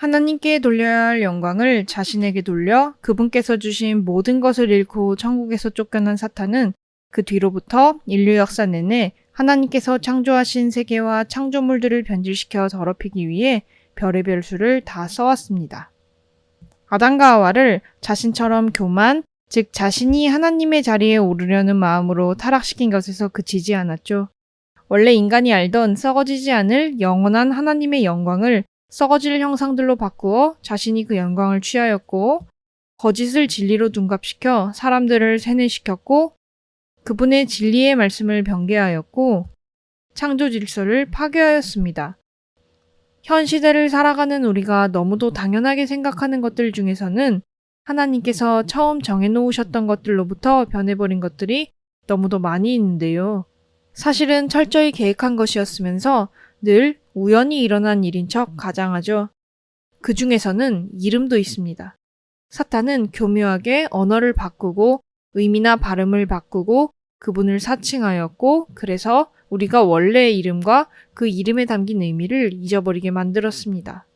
하나님께 돌려야 할 영광을 자신에게 돌려 그분께서 주신 모든 것을 잃고 천국에서 쫓겨난 사탄은 그 뒤로부터 인류 역사 내내 하나님께서 창조하신 세계와 창조물들을 변질시켜 더럽히기 위해 별의별 수를 다 써왔습니다. 아담과 하와를 자신처럼 교만, 즉 자신이 하나님의 자리에 오르려는 마음으로 타락시킨 것에서 그치지 않았죠. 원래 인간이 알던 썩어지지 않을 영원한 하나님의 영광을 썩어질 형상들로 바꾸어 자신이 그 영광을 취하였고 거짓을 진리로 둔갑시켜 사람들을 세뇌시켰고 그분의 진리의 말씀을 변개하였고 창조 질서를 파괴하였습니다. 현 시대를 살아가는 우리가 너무도 당연하게 생각하는 것들 중에서는 하나님께서 처음 정해놓으셨던 것들로부터 변해버린 것들이 너무도 많이 있는데요. 사실은 철저히 계획한 것이었으면서 늘 우연히 일어난 일인 척 가장하죠. 그 중에서는 이름도 있습니다. 사탄은 교묘하게 언어를 바꾸고 의미나 발음을 바꾸고 그분을 사칭하였고 그래서 우리가 원래의 이름과 그 이름에 담긴 의미를 잊어버리게 만들었습니다.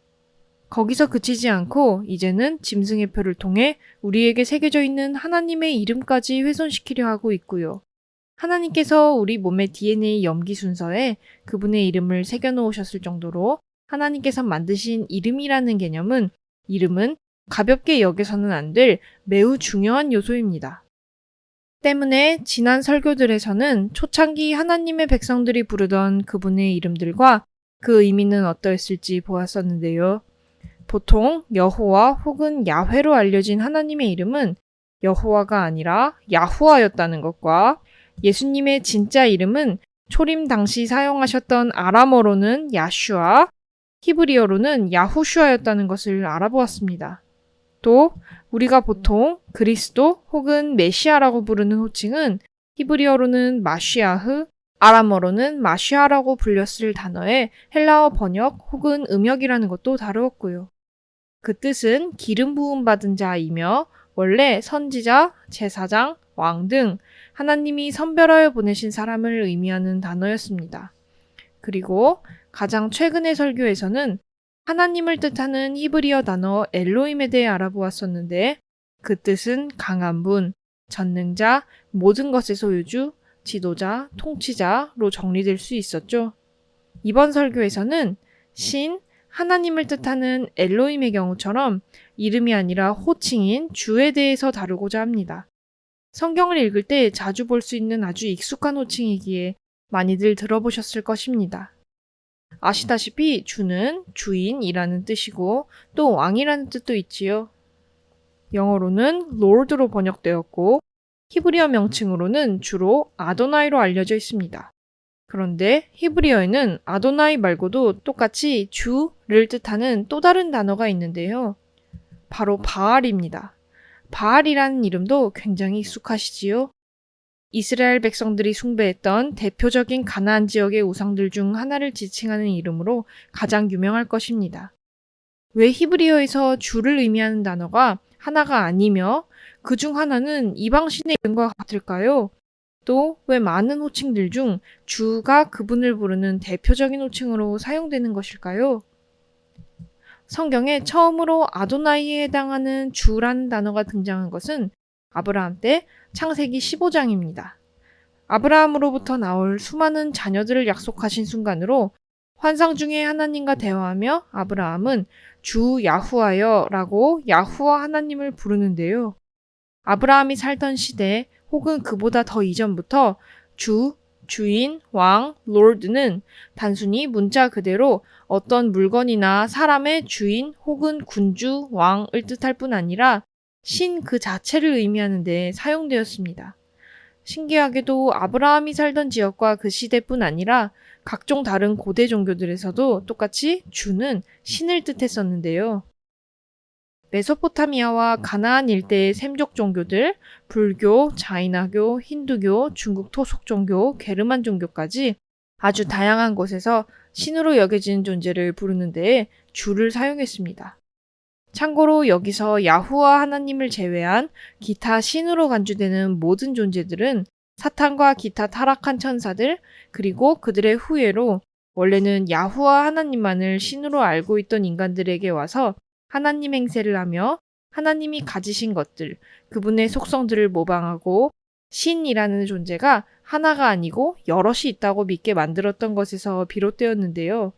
거기서 그치지 않고 이제는 짐승의 표를 통해 우리에게 새겨져 있는 하나님의 이름까지 훼손시키려 하고 있고요. 하나님께서 우리 몸의 DNA 염기 순서에 그분의 이름을 새겨 놓으셨을 정도로 하나님께서 만드신 이름이라는 개념은 이름은 가볍게 여겨서는 안 될 매우 중요한 요소입니다. 때문에 지난 설교들에서는 초창기 하나님의 백성들이 부르던 그분의 이름들과 그 의미는 어떠했을지 보았었는데요. 보통 여호와 혹은 야훼로 알려진 하나님의 이름은 여호와가 아니라 야후아였다는 것과 예수님의 진짜 이름은 초림 당시 사용하셨던 아람어로는 야슈아, 히브리어로는 야후슈아였다는 것을 알아보았습니다. 또 우리가 보통 그리스도 혹은 메시아라고 부르는 호칭은 히브리어로는 마시아흐, 아람어로는 마시아라고 불렸을 단어의 헬라어 번역 혹은 음역이라는 것도 다루었고요. 그 뜻은 기름 부음 받은 자이며 원래 선지자, 제사장, 왕 등 하나님이 선별하여 보내신 사람을 의미하는 단어였습니다. 그리고 가장 최근의 설교에서는 하나님을 뜻하는 히브리어 단어 엘로임에 대해 알아보았었는데 그 뜻은 강한 분, 전능자, 모든 것의 소유주, 지도자, 통치자로 정리될 수 있었죠. 이번 설교에서는 신, 하나님을 뜻하는 엘로임의 경우처럼 이름이 아니라 호칭인 주에 대해서 다루고자 합니다. 성경을 읽을 때 자주 볼 수 있는 아주 익숙한 호칭이기에 많이들 들어보셨을 것입니다. 아시다시피 주는 주인이라는 뜻이고 또 왕이라는 뜻도 있지요. 영어로는 lord로 번역되었고 히브리어 명칭으로는 주로 아도나이로 알려져 있습니다. 그런데 히브리어에는 아도나이 말고도 똑같이 주를 뜻하는 또 다른 단어가 있는데요. 바로 바알입니다. 바알이라는 이름도 굉장히 익숙하시지요? 이스라엘 백성들이 숭배했던 대표적인 가나안 지역의 우상들 중 하나를 지칭하는 이름으로 가장 유명할 것입니다. 왜 히브리어에서 주를 의미하는 단어가 하나가 아니며 그 중 하나는 이방신의 이름과 같을까요? 또 왜 많은 호칭들 중 주가 그분을 부르는 대표적인 호칭으로 사용되는 것일까요? 성경에 처음으로 아도나이에 해당하는 주라는 단어가 등장한 것은 아브라함 때 창세기 15장입니다. 아브라함으로부터 나올 수많은 자녀들을 약속하신 순간으로 환상 중에 하나님과 대화하며 아브라함은 주 야후하여 라고 야후와 하나님을 부르는데요. 아브라함이 살던 시대 혹은 그보다 더 이전부터 주, 주인, 왕, 롤드는 단순히 문자 그대로 어떤 물건이나 사람의 주인 혹은 군주, 왕을 뜻할 뿐 아니라 신 그 자체를 의미하는 데 사용되었습니다. 신기하게도 아브라함이 살던 지역과 그 시대뿐 아니라 각종 다른 고대 종교들에서도 똑같이 주는 신을 뜻했었는데요. 메소포타미아와 가나안 일대의 샘족 종교들, 불교, 자이나교, 힌두교, 중국 토속 종교, 게르만 종교까지 아주 다양한 곳에서 신으로 여겨지는 존재를 부르는 데에 주를 사용했습니다. 참고로 여기서 야후와 하나님을 제외한 기타 신으로 간주되는 모든 존재들은 사탄과 기타 타락한 천사들 그리고 그들의 후예로 원래는 야후와 하나님만을 신으로 알고 있던 인간들에게 와서 하나님 행세를 하며 하나님이 가지신 것들, 그분의 속성들을 모방하고 신이라는 존재가 하나가 아니고 여럿이 있다고 믿게 만들었던 것에서 비롯되었는데요.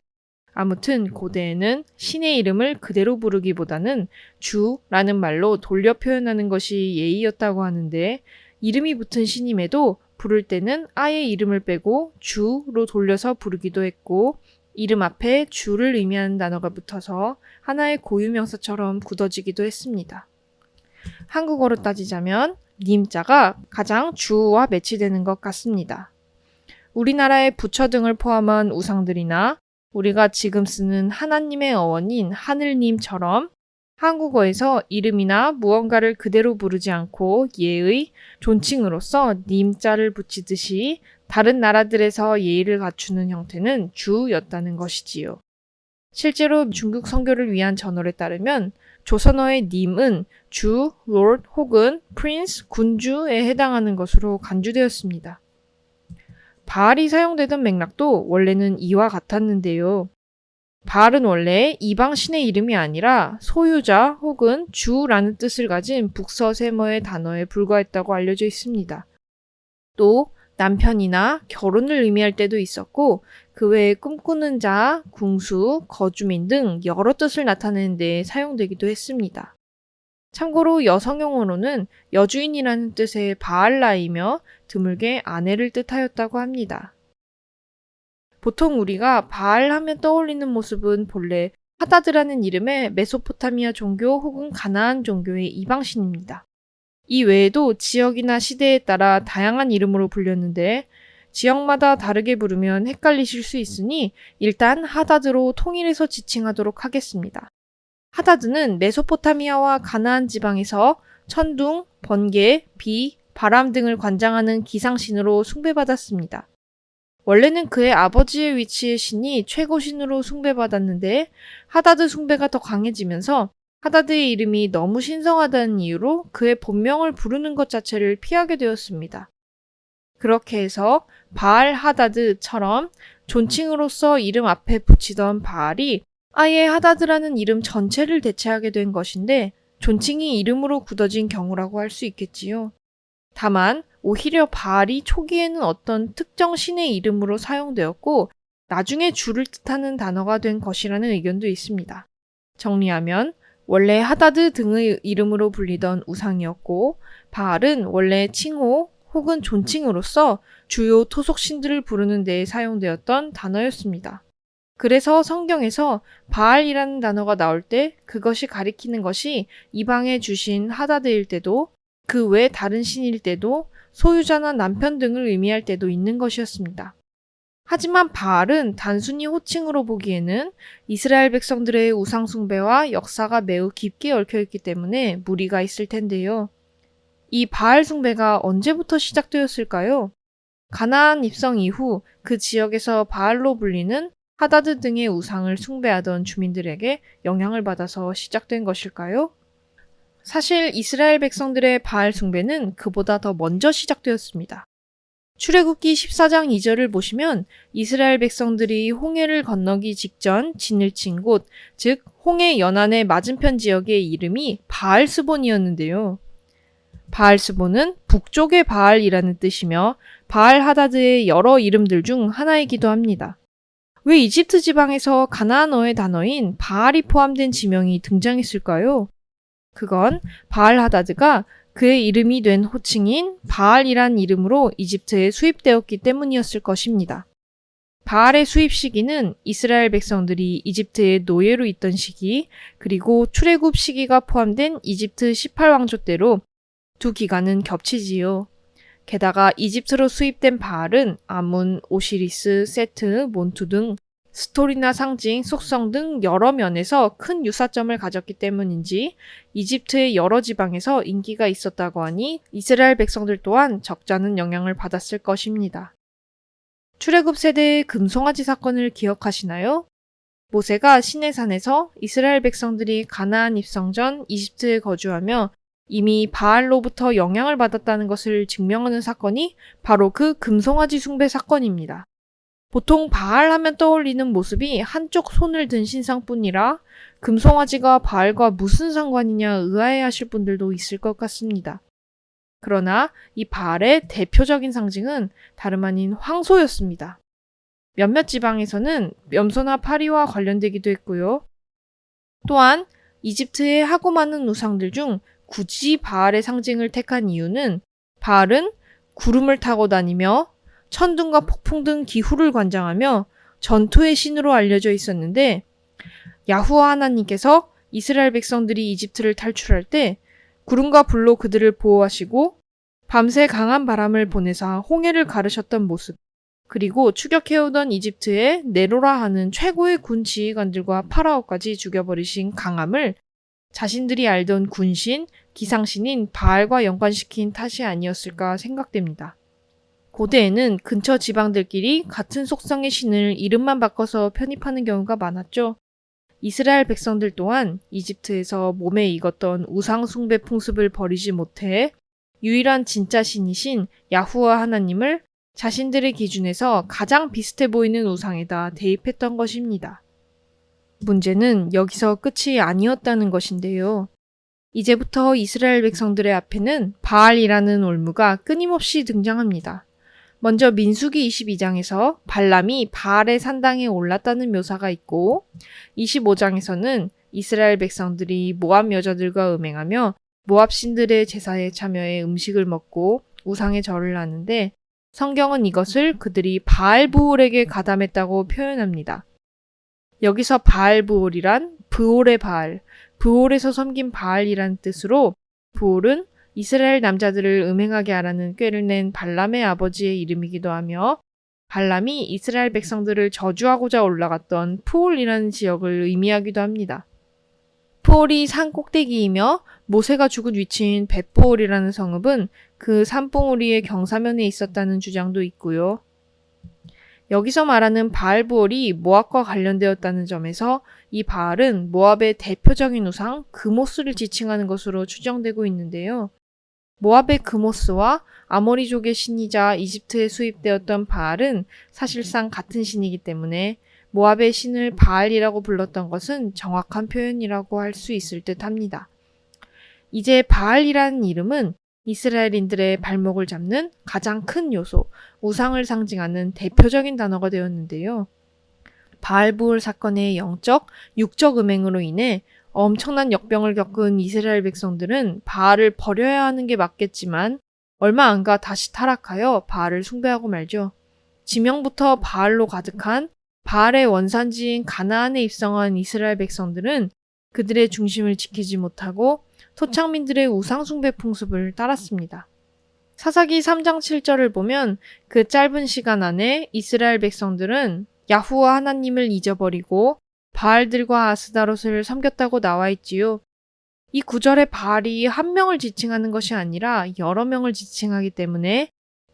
아무튼 고대에는 신의 이름을 그대로 부르기보다는 주라는 말로 돌려 표현하는 것이 예의였다고 하는데 이름이 붙은 신임에도 부를 때는 아예 이름을 빼고 주로 돌려서 부르기도 했고 이름 앞에 주를 의미하는 단어가 붙어서 하나의 고유명사처럼 굳어지기도 했습니다. 한국어로 따지자면 님자가 가장 주와 매치되는 것 같습니다. 우리나라의 부처 등을 포함한 우상들이나 우리가 지금 쓰는 하나님의 어원인 하늘님처럼 한국어에서 이름이나 무언가를 그대로 부르지 않고 예의, 존칭으로서 님자를 붙이듯이 다른 나라들에서 예의를 갖추는 형태는 주였다는 것이지요. 실제로 중국 선교를 위한 저널에 따르면 조선어의 님은 주, Lord 혹은 Prince, 군주에 해당하는 것으로 간주되었습니다. 바알이 사용되던 맥락도 원래는 이와 같았는데요. 바알은 원래 이방 신의 이름이 아니라 소유자 혹은 주라는 뜻을 가진 북서셈어의 단어에 불과했다고 알려져 있습니다. 또 남편이나 결혼을 의미할 때도 있었고 그 외에 꿈꾸는 자, 궁수, 거주민 등 여러 뜻을 나타내는 데 사용되기도 했습니다. 참고로 여성 용어로는 여주인이라는 뜻의 바알라이며 드물게 아내를 뜻하였다고 합니다. 보통 우리가 바알 하면 떠올리는 모습은 본래 하다드라는 이름의 메소포타미아 종교 혹은 가나안 종교의 이방신입니다. 이 외에도 지역이나 시대에 따라 다양한 이름으로 불렸는데 지역마다 다르게 부르면 헷갈리실 수 있으니 일단 하다드로 통일해서 지칭하도록 하겠습니다. 하다드는 메소포타미아와 가나안 지방에서 천둥, 번개, 비, 바람 등을 관장하는 기상신으로 숭배받았습니다. 원래는 그의 아버지의 위치의 신이 최고신으로 숭배받았는데 하다드 숭배가 더 강해지면서 하다드의 이름이 너무 신성하다는 이유로 그의 본명을 부르는 것 자체를 피하게 되었습니다. 그렇게 해서 바알 하다드처럼 존칭으로서 이름 앞에 붙이던 바알이 아예 하다드라는 이름 전체를 대체하게 된 것인데 존칭이 이름으로 굳어진 경우라고 할 수 있겠지요. 다만 오히려 바알이 초기에는 어떤 특정 신의 이름으로 사용되었고 나중에 주를 뜻하는 단어가 된 것이라는 의견도 있습니다. 정리하면 원래 하다드 등의 이름으로 불리던 우상이었고 바알은 원래 칭호 혹은 존칭으로서 주요 토속신들을 부르는 데에 사용되었던 단어였습니다. 그래서 성경에서 바알이라는 단어가 나올 때 그것이 가리키는 것이 이방에 주신 하다드일 때도 그 외 다른 신일 때도 소유자나 남편 등을 의미할 때도 있는 것이었습니다. 하지만 바알은 단순히 호칭으로 보기에는 이스라엘 백성들의 우상숭배와 역사가 매우 깊게 얽혀있기 때문에 무리가 있을 텐데요. 이 바알 숭배가 언제부터 시작되었을까요? 가나안 입성 이후 그 지역에서 바알로 불리는 하다드 등의 우상을 숭배하던 주민들에게 영향을 받아서 시작된 것일까요? 사실 이스라엘 백성들의 바알 숭배는 그보다 더 먼저 시작되었습니다. 출애굽기 14장 2절을 보시면 이스라엘 백성들이 홍해를 건너기 직전 진을 친 곳, 즉 홍해 연안의 맞은편 지역의 이름이 바알스본이었는데요. 바알스본은 북쪽의 바알이라는 뜻이며 바알 하다드의 여러 이름들 중 하나이기도 합니다. 왜 이집트 지방에서 가나안어의 단어인 바알이 포함된 지명이 등장했을까요? 그건 바알 하다드가 그의 이름이 된 호칭인 바알이란 이름으로 이집트에 수입되었기 때문이었을 것입니다. 바알의 수입 시기는 이스라엘 백성들이 이집트의 노예로 있던 시기, 그리고 출애굽 시기가 포함된 이집트 18왕조 때로 두 기간은 겹치지요. 게다가 이집트로 수입된 바알은 아문, 오시리스, 세트, 몬투 등 스토리나 상징, 속성 등 여러 면에서 큰 유사점을 가졌기 때문인지 이집트의 여러 지방에서 인기가 있었다고 하니 이스라엘 백성들 또한 적잖은 영향을 받았을 것입니다. 출애굽 세대의 금송아지 사건을 기억하시나요? 모세가 시내산에서 이스라엘 백성들이 가나안 입성 전 이집트에 거주하며 이미 바알로부터 영향을 받았다는 것을 증명하는 사건이 바로 그 금송아지 숭배 사건입니다. 보통 바알 하면 떠올리는 모습이 한쪽 손을 든 신상뿐이라 금송아지가 바알과 무슨 상관이냐 의아해 하실 분들도 있을 것 같습니다. 그러나 이 바알의 대표적인 상징은 다름 아닌 황소였습니다. 몇몇 지방에서는 염소나 파리와 관련되기도 했고요. 또한 이집트의 하고 많은 우상들 중 굳이 바알의 상징을 택한 이유는 바알은 구름을 타고 다니며 천둥과 폭풍 등 기후를 관장하며 전투의 신으로 알려져 있었는데 야후와 하나님께서 이스라엘 백성들이 이집트를 탈출할 때 구름과 불로 그들을 보호하시고 밤새 강한 바람을 보내사 홍해를 가르셨던 모습 그리고 추격해오던 이집트의 네로라 하는 최고의 군 지휘관들과 파라오까지 죽여버리신 강함을 자신들이 알던 군신, 기상신인 바알과 연관시킨 탓이 아니었을까 생각됩니다. 고대에는 근처 지방들끼리 같은 속성의 신을 이름만 바꿔서 편입하는 경우가 많았죠. 이스라엘 백성들 또한 이집트에서 몸에 익었던 우상숭배 풍습을 버리지 못해 유일한 진짜 신이신 야후와 하나님을 자신들의 기준에서 가장 비슷해 보이는 우상에다 대입했던 것입니다. 문제는 여기서 끝이 아니었다는 것인데요. 이제부터 이스라엘 백성들의 앞에는 바알이라는 올무가 끊임없이 등장합니다. 먼저 민수기 22장에서 발람이 바알의 산당에 올랐다는 묘사가 있고 25장에서는 이스라엘 백성들이 모압 여자들과 음행하며 모압 신들의 제사에 참여해 음식을 먹고 우상의 절을 하는데 성경은 이것을 그들이 바알 부올에게 가담했다고 표현합니다. 여기서 바알 부올이란 브올의 바알, 브올에서 섬긴 바알이란 뜻으로 브올은 이스라엘 남자들을 음행하게 하라는 꾀를 낸 발람의 아버지의 이름이기도 하며 발람이 이스라엘 백성들을 저주하고자 올라갔던 푸올이라는 지역을 의미하기도 합니다. 푸올이 산 꼭대기이며 모세가 죽은 위치인 벳보올이라는 성읍은 그 산봉우리의 경사면에 있었다는 주장도 있고요. 여기서 말하는 바알부올이 모압과 관련되었다는 점에서 이 바알은 모압의 대표적인 우상 그모스를 지칭하는 것으로 추정되고 있는데요. 모압의 그모스와 아모리족의 신이자 이집트에 수입되었던 바알은 사실상 같은 신이기 때문에 모압의 신을 바알이라고 불렀던 것은 정확한 표현이라고 할 수 있을 듯 합니다. 이제 바알이라는 이름은 이스라엘인들의 발목을 잡는 가장 큰 요소, 우상을 상징하는 대표적인 단어가 되었는데요. 바알부울 사건의 영적, 육적 음행으로 인해 엄청난 역병을 겪은 이스라엘 백성들은 바알을 버려야 하는 게 맞겠지만 얼마 안 가 다시 타락하여 바알을 숭배하고 말죠. 지명부터 바알로 가득한 바알의 원산지인 가나안에 입성한 이스라엘 백성들은 그들의 중심을 지키지 못하고 토착민들의 우상숭배 풍습을 따랐습니다. 사사기 3장 7절을 보면 그 짧은 시간 안에 이스라엘 백성들은 야후와 하나님을 잊어버리고 바알들과 아스다롯을 섬겼다고 나와 있지요. 이 구절의 바알이 한 명을 지칭하는 것이 아니라 여러 명을 지칭하기 때문에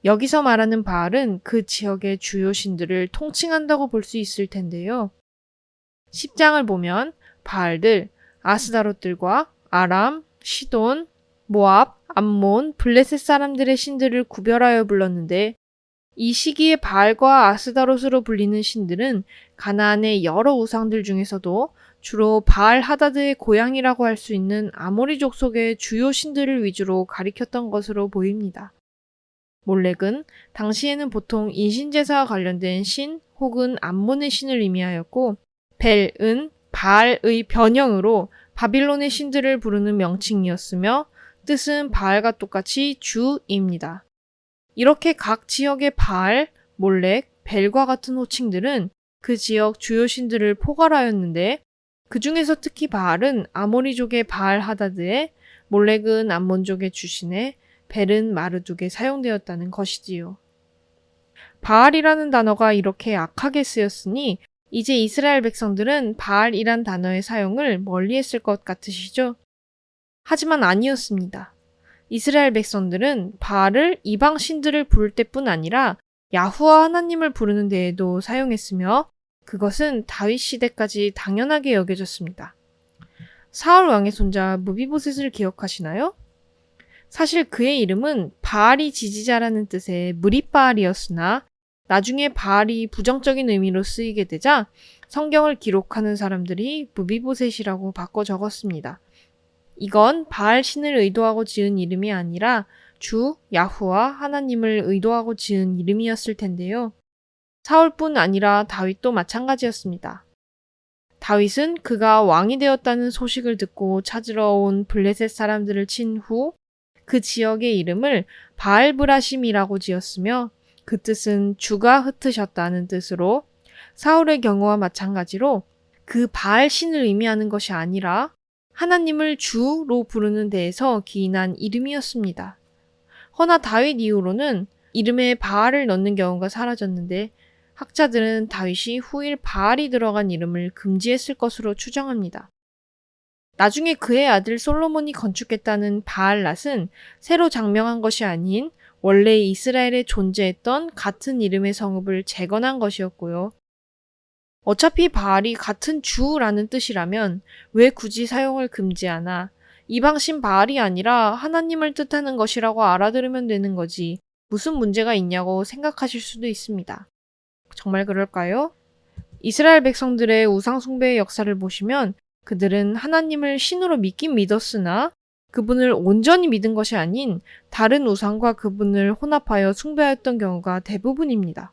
여기서 말하는 바알은 그 지역의 주요 신들을 통칭한다고 볼 수 있을 텐데요. 10장을 보면 바알들, 아스다롯들과 아람, 시돈, 모압, 암몬, 블레셋 사람들의 신들을 구별하여 불렀는데 이 시기에 바알과 아스다롯으로 불리는 신들은 가나안의 여러 우상들 중에서도 주로 바알 하다드의 고향이라고 할 수 있는 아모리 족 속의 주요 신들을 위주로 가리켰던 것으로 보입니다. 몰렉은 당시에는 보통 인신제사와 관련된 신 혹은 암몬의 신을 의미하였고 벨은 바알의 변형으로 바빌론의 신들을 부르는 명칭이었으며 뜻은 바알과 똑같이 주입니다. 이렇게 각 지역의 바알, 몰렉, 벨과 같은 호칭들은 그 지역 주요 신들을 포괄하였는데 그 중에서 특히 바알은 아모리족의 바알 하다드에 몰렉은 암몬족의 주신에 벨은 마르둑에 사용되었다는 것이지요. 바알이라는 단어가 이렇게 악하게 쓰였으니 이제 이스라엘 백성들은 바알이란 단어의 사용을 멀리 했을 것 같으시죠? 하지만 아니었습니다. 이스라엘 백성들은 바알을 이방 신들을 부를 때뿐 아니라 야후와 하나님을 부르는 데에도 사용했으며 그것은 다윗 시대까지 당연하게 여겨졌습니다. 사울 왕의 손자 무비보셋을 기억하시나요? 사실 그의 이름은 바알이 지지자라는 뜻의 무리바알이었으나 나중에 바알이 부정적인 의미로 쓰이게 되자 성경을 기록하는 사람들이 무비보셋이라고 바꿔 적었습니다. 이건 바알 신을 의도하고 지은 이름이 아니라 주 야후와 하나님을 의도하고 지은 이름이었을 텐데요. 사울뿐 아니라 다윗도 마찬가지였습니다. 다윗은 그가 왕이 되었다는 소식을 듣고 찾으러 온 블레셋 사람들을 친 후 그 지역의 이름을 바알브라심이라고 지었으며 그 뜻은 주가 흩으셨다는 뜻으로 사울의 경우와 마찬가지로 그 바알 신을 의미하는 것이 아니라 하나님을 주로 부르는 데에서 기인한 이름이었습니다. 허나 다윗 이후로는 이름에 바알을 넣는 경우가 사라졌는데 학자들은 다윗이 후일 바알이 들어간 이름을 금지했을 것으로 추정합니다. 나중에 그의 아들 솔로몬이 건축했다는 바알랏은 새로 장명한 것이 아닌 원래 이스라엘에 존재했던 같은 이름의 성읍을 재건한 것이었고요. 어차피 바알이 같은 주라는 뜻이라면 왜 굳이 사용을 금지하나 이방신 바알이 아니라 하나님을 뜻하는 것이라고 알아들으면 되는 거지 무슨 문제가 있냐고 생각하실 수도 있습니다. 정말 그럴까요? 이스라엘 백성들의 우상숭배의 역사를 보시면 그들은 하나님을 신으로 믿긴 믿었으나 그분을 온전히 믿은 것이 아닌 다른 우상과 그분을 혼합하여 숭배하였던 경우가 대부분입니다.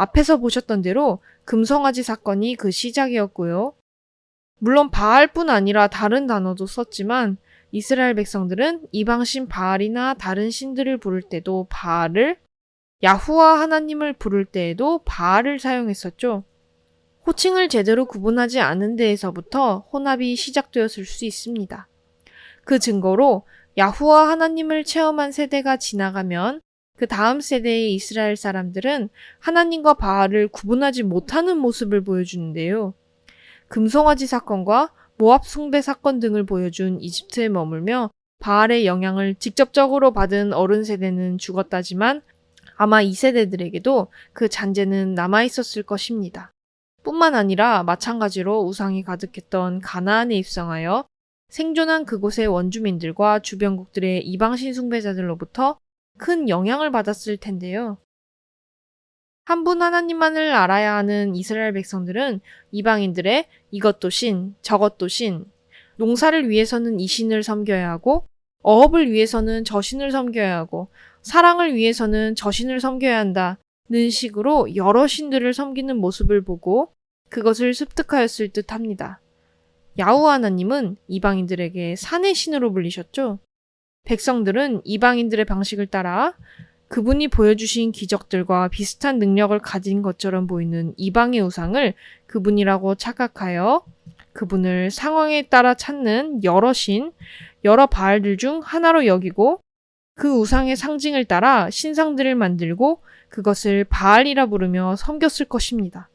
앞에서 보셨던 대로 금성아지 사건이 그 시작이었고요. 물론 바알뿐 아니라 다른 단어도 썼지만 이스라엘 백성들은 이방신 바알이나 다른 신들을 부를 때도 바알을 야후와 하나님을 부를 때에도 바알을 사용했었죠. 호칭을 제대로 구분하지 않은 데에서부터 혼합이 시작되었을 수 있습니다. 그 증거로 야후와 하나님을 체험한 세대가 지나가면 그 다음 세대의 이스라엘 사람들은 하나님과 바알을 구분하지 못하는 모습을 보여주는데요. 금송아지 사건과 모압 숭배 사건 등을 보여준 이집트에 머물며 바알의 영향을 직접적으로 받은 어른 세대는 죽었다지만 아마 이 세대들에게도 그 잔재는 남아 있었을 것입니다. 뿐만 아니라 마찬가지로 우상이 가득했던 가나안에 입성하여 생존한 그곳의 원주민들과 주변국들의 이방신 숭배자들로부터 큰 영향을 받았을 텐데요. 한 분 하나님만을 알아야 하는 이스라엘 백성들은 이방인들의 이것도 신, 저것도 신, 농사를 위해서는 이 신을 섬겨야 하고, 어업을 위해서는 저 신을 섬겨야 하고, 사랑을 위해서는 저 신을 섬겨야 한다는 식으로 여러 신들을 섬기는 모습을 보고 그것을 습득하였을 듯 합니다. 야후 하나님은 이방인들에게 산의 신으로 불리셨죠. 백성들은 이방인들의 방식을 따라 그분이 보여주신 기적들과 비슷한 능력을 가진 것처럼 보이는 이방의 우상을 그분이라고 착각하여 그분을 상황에 따라 찾는 여러 신, 여러 바알들 중 하나로 여기고 그 우상의 상징을 따라 신상들을 만들고 그것을 바알이라 부르며 섬겼을 것입니다.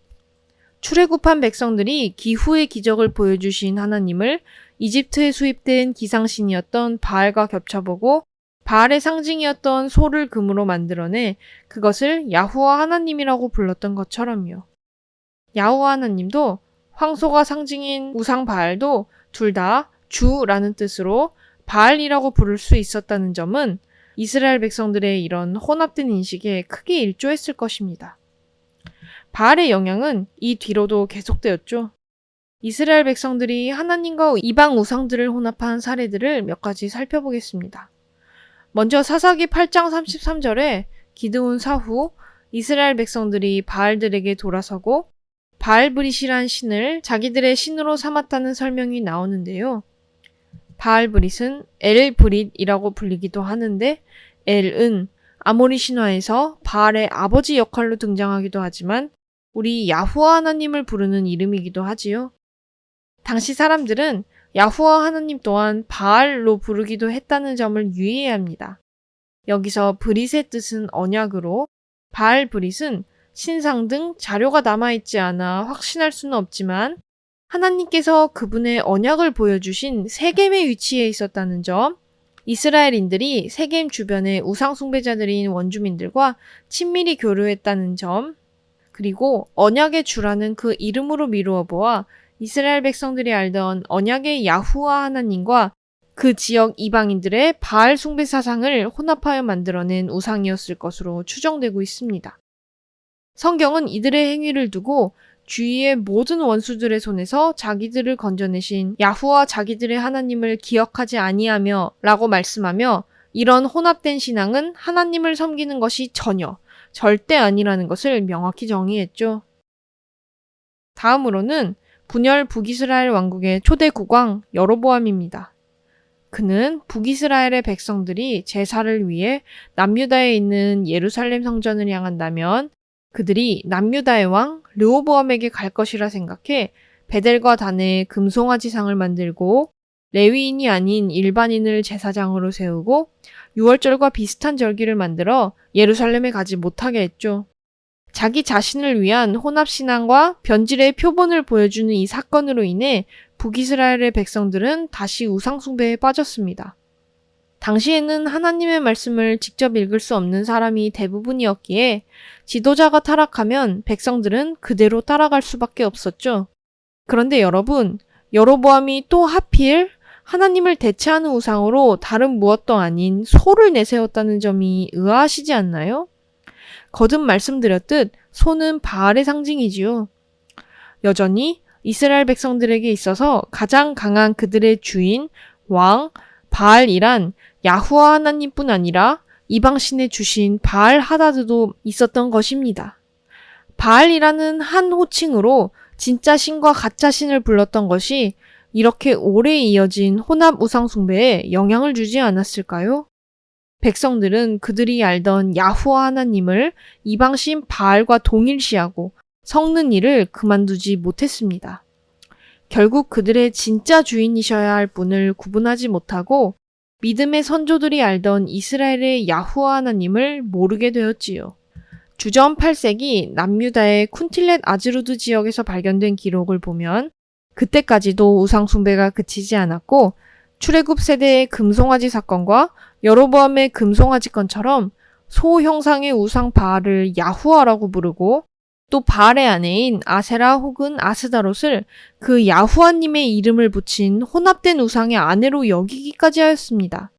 출애굽한 백성들이 기후의 기적을 보여주신 하나님을 이집트에 수입된 기상신이었던 바알과 겹쳐보고 바알의 상징이었던 소를 금으로 만들어내 그것을 야후와 하나님이라고 불렀던 것처럼요. 야후와 하나님도 황소가 상징인 우상 바알도 둘 다 주라는 뜻으로 바알이라고 부를 수 있었다는 점은 이스라엘 백성들의 이런 혼합된 인식에 크게 일조했을 것입니다. 바알의 영향은 이 뒤로도 계속되었죠. 이스라엘 백성들이 하나님과 이방 우상들을 혼합한 사례들을 몇 가지 살펴보겠습니다. 먼저 사사기 8장 33절에 기드온 사후 이스라엘 백성들이 바알들에게 돌아서고 바알브릿이란 신을 자기들의 신으로 삼았다는 설명이 나오는데요. 바알브릿은 엘브릿이라고 불리기도 하는데 엘은 아모리 신화에서 바알의 아버지 역할로 등장하기도 하지만 우리 야후와 하나님을 부르는 이름이기도 하지요. 당시 사람들은 야후와 하나님 또한 바알로 부르기도 했다는 점을 유의해야 합니다. 여기서 브릿의 뜻은 언약으로 바알 브릿은 신상 등 자료가 남아있지 않아 확신할 수는 없지만 하나님께서 그분의 언약을 보여주신 세겜의 위치에 있었다는 점, 이스라엘인들이 세겜 주변의 우상 숭배자들인 원주민들과 친밀히 교류했다는 점, 그리고 언약의 주라는 그 이름으로 미루어 보아 이스라엘 백성들이 알던 언약의 야후와 하나님과 그 지역 이방인들의 바알 숭배 사상을 혼합하여 만들어낸 우상이었을 것으로 추정되고 있습니다. 성경은 이들의 행위를 두고 주위의 모든 원수들의 손에서 자기들을 건져내신 야후와 자기들의 하나님을 기억하지 아니하며 라고 말씀하며 이런 혼합된 신앙은 하나님을 섬기는 것이 전혀 절대 아니라는 것을 명확히 정의했죠. 다음으로는 분열 북이스라엘 왕국의 초대 국왕 여로보암입니다. 그는 북이스라엘의 백성들이 제사를 위해 남유다에 있는 예루살렘 성전을 향한다면 그들이 남유다의 왕 르호보암에게 갈 것이라 생각해 베델과 단에 금송아지상을 만들고 레위인이 아닌 일반인을 제사장으로 세우고 유월절과 비슷한 절기를 만들어 예루살렘에 가지 못하게 했죠. 자기 자신을 위한 혼합신앙과 변질의 표본을 보여주는 이 사건으로 인해 북이스라엘의 백성들은 다시 우상숭배에 빠졌습니다. 당시에는 하나님의 말씀을 직접 읽을 수 없는 사람이 대부분이었기에 지도자가 타락하면 백성들은 그대로 따라갈 수밖에 없었죠. 그런데 여러분, 여로보암이 또 하필 하나님을 대체하는 우상으로 다른 무엇도 아닌 소를 내세웠다는 점이 의아하시지 않나요? 거듭 말씀드렸듯 소는 바알의 상징이지요. 여전히 이스라엘 백성들에게 있어서 가장 강한 그들의 주인, 왕, 바알이란 야후와 하나님뿐 아니라 이방신에 주신 바알 하다드도 있었던 것입니다. 바알이라는 한 호칭으로 진짜 신과 가짜 신을 불렀던 것이 이렇게 오래 이어진 혼합 우상숭배에 영향을 주지 않았을까요? 백성들은 그들이 알던 야후와 하나님을 이방신 바알과 동일시하고 섞는 일을 그만두지 못했습니다. 결국 그들의 진짜 주인이셔야 할 분을 구분하지 못하고 믿음의 선조들이 알던 이스라엘의 야후와 하나님을 모르게 되었지요. 주전 8세기 남유다의 쿤틸렛 아즈루드 지역에서 발견된 기록을 보면 그때까지도 우상 숭배가 그치지 않았고 출애굽 세대의 금송아지 사건과 여로보암의 금송아지 건처럼 소 형상의 우상 바알을 야후아라고 부르고 또 바알의 아내인 아세라 혹은 아스다롯을 그 야후아님의 이름을 붙인 혼합된 우상의 아내로 여기기까지 하였습니다.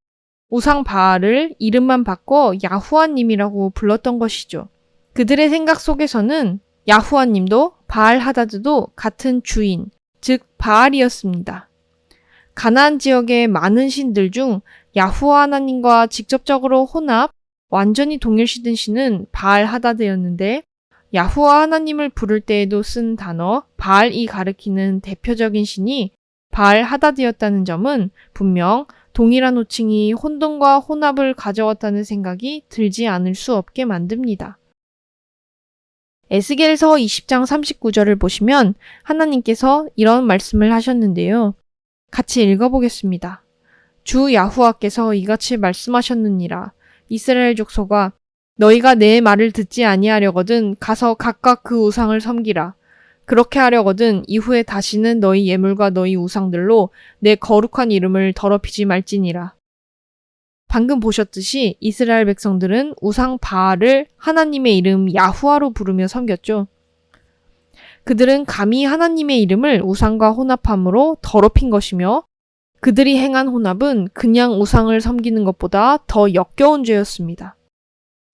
우상 바알을 이름만 바꿔 야후아님이라고 불렀던 것이죠. 그들의 생각 속에서는 야후아님도 바알 하다드도 같은 주인, 즉 바알이었습니다. 가나안 지역의 많은 신들 중 야후아 하나님과 직접적으로 혼합, 완전히 동일시된 신은 바알 하다드였는데 야후와 하나님을 부를 때에도 쓴 단어 바알이 가리키는 대표적인 신이 바알 하다드였다는 점은 분명 동일한 호칭이 혼돈과 혼합을 가져왔다는 생각이 들지 않을 수 없게 만듭니다. 에스겔서 20장 39절을 보시면 하나님께서 이런 말씀을 하셨는데요. 같이 읽어보겠습니다. 주 야후와께서 이같이 말씀하셨느니라. 이스라엘 족속아 너희가 내 말을 듣지 아니하려거든 가서 각각 그 우상을 섬기라. 그렇게 하려거든 이후에 다시는 너희 예물과 너희 우상들로 내 거룩한 이름을 더럽히지 말지니라. 방금 보셨듯이 이스라엘 백성들은 우상 바알을 하나님의 이름 야후아로 부르며 섬겼죠. 그들은 감히 하나님의 이름을 우상과 혼합함으로 더럽힌 것이며 그들이 행한 혼합은 그냥 우상을 섬기는 것보다 더 역겨운 죄였습니다.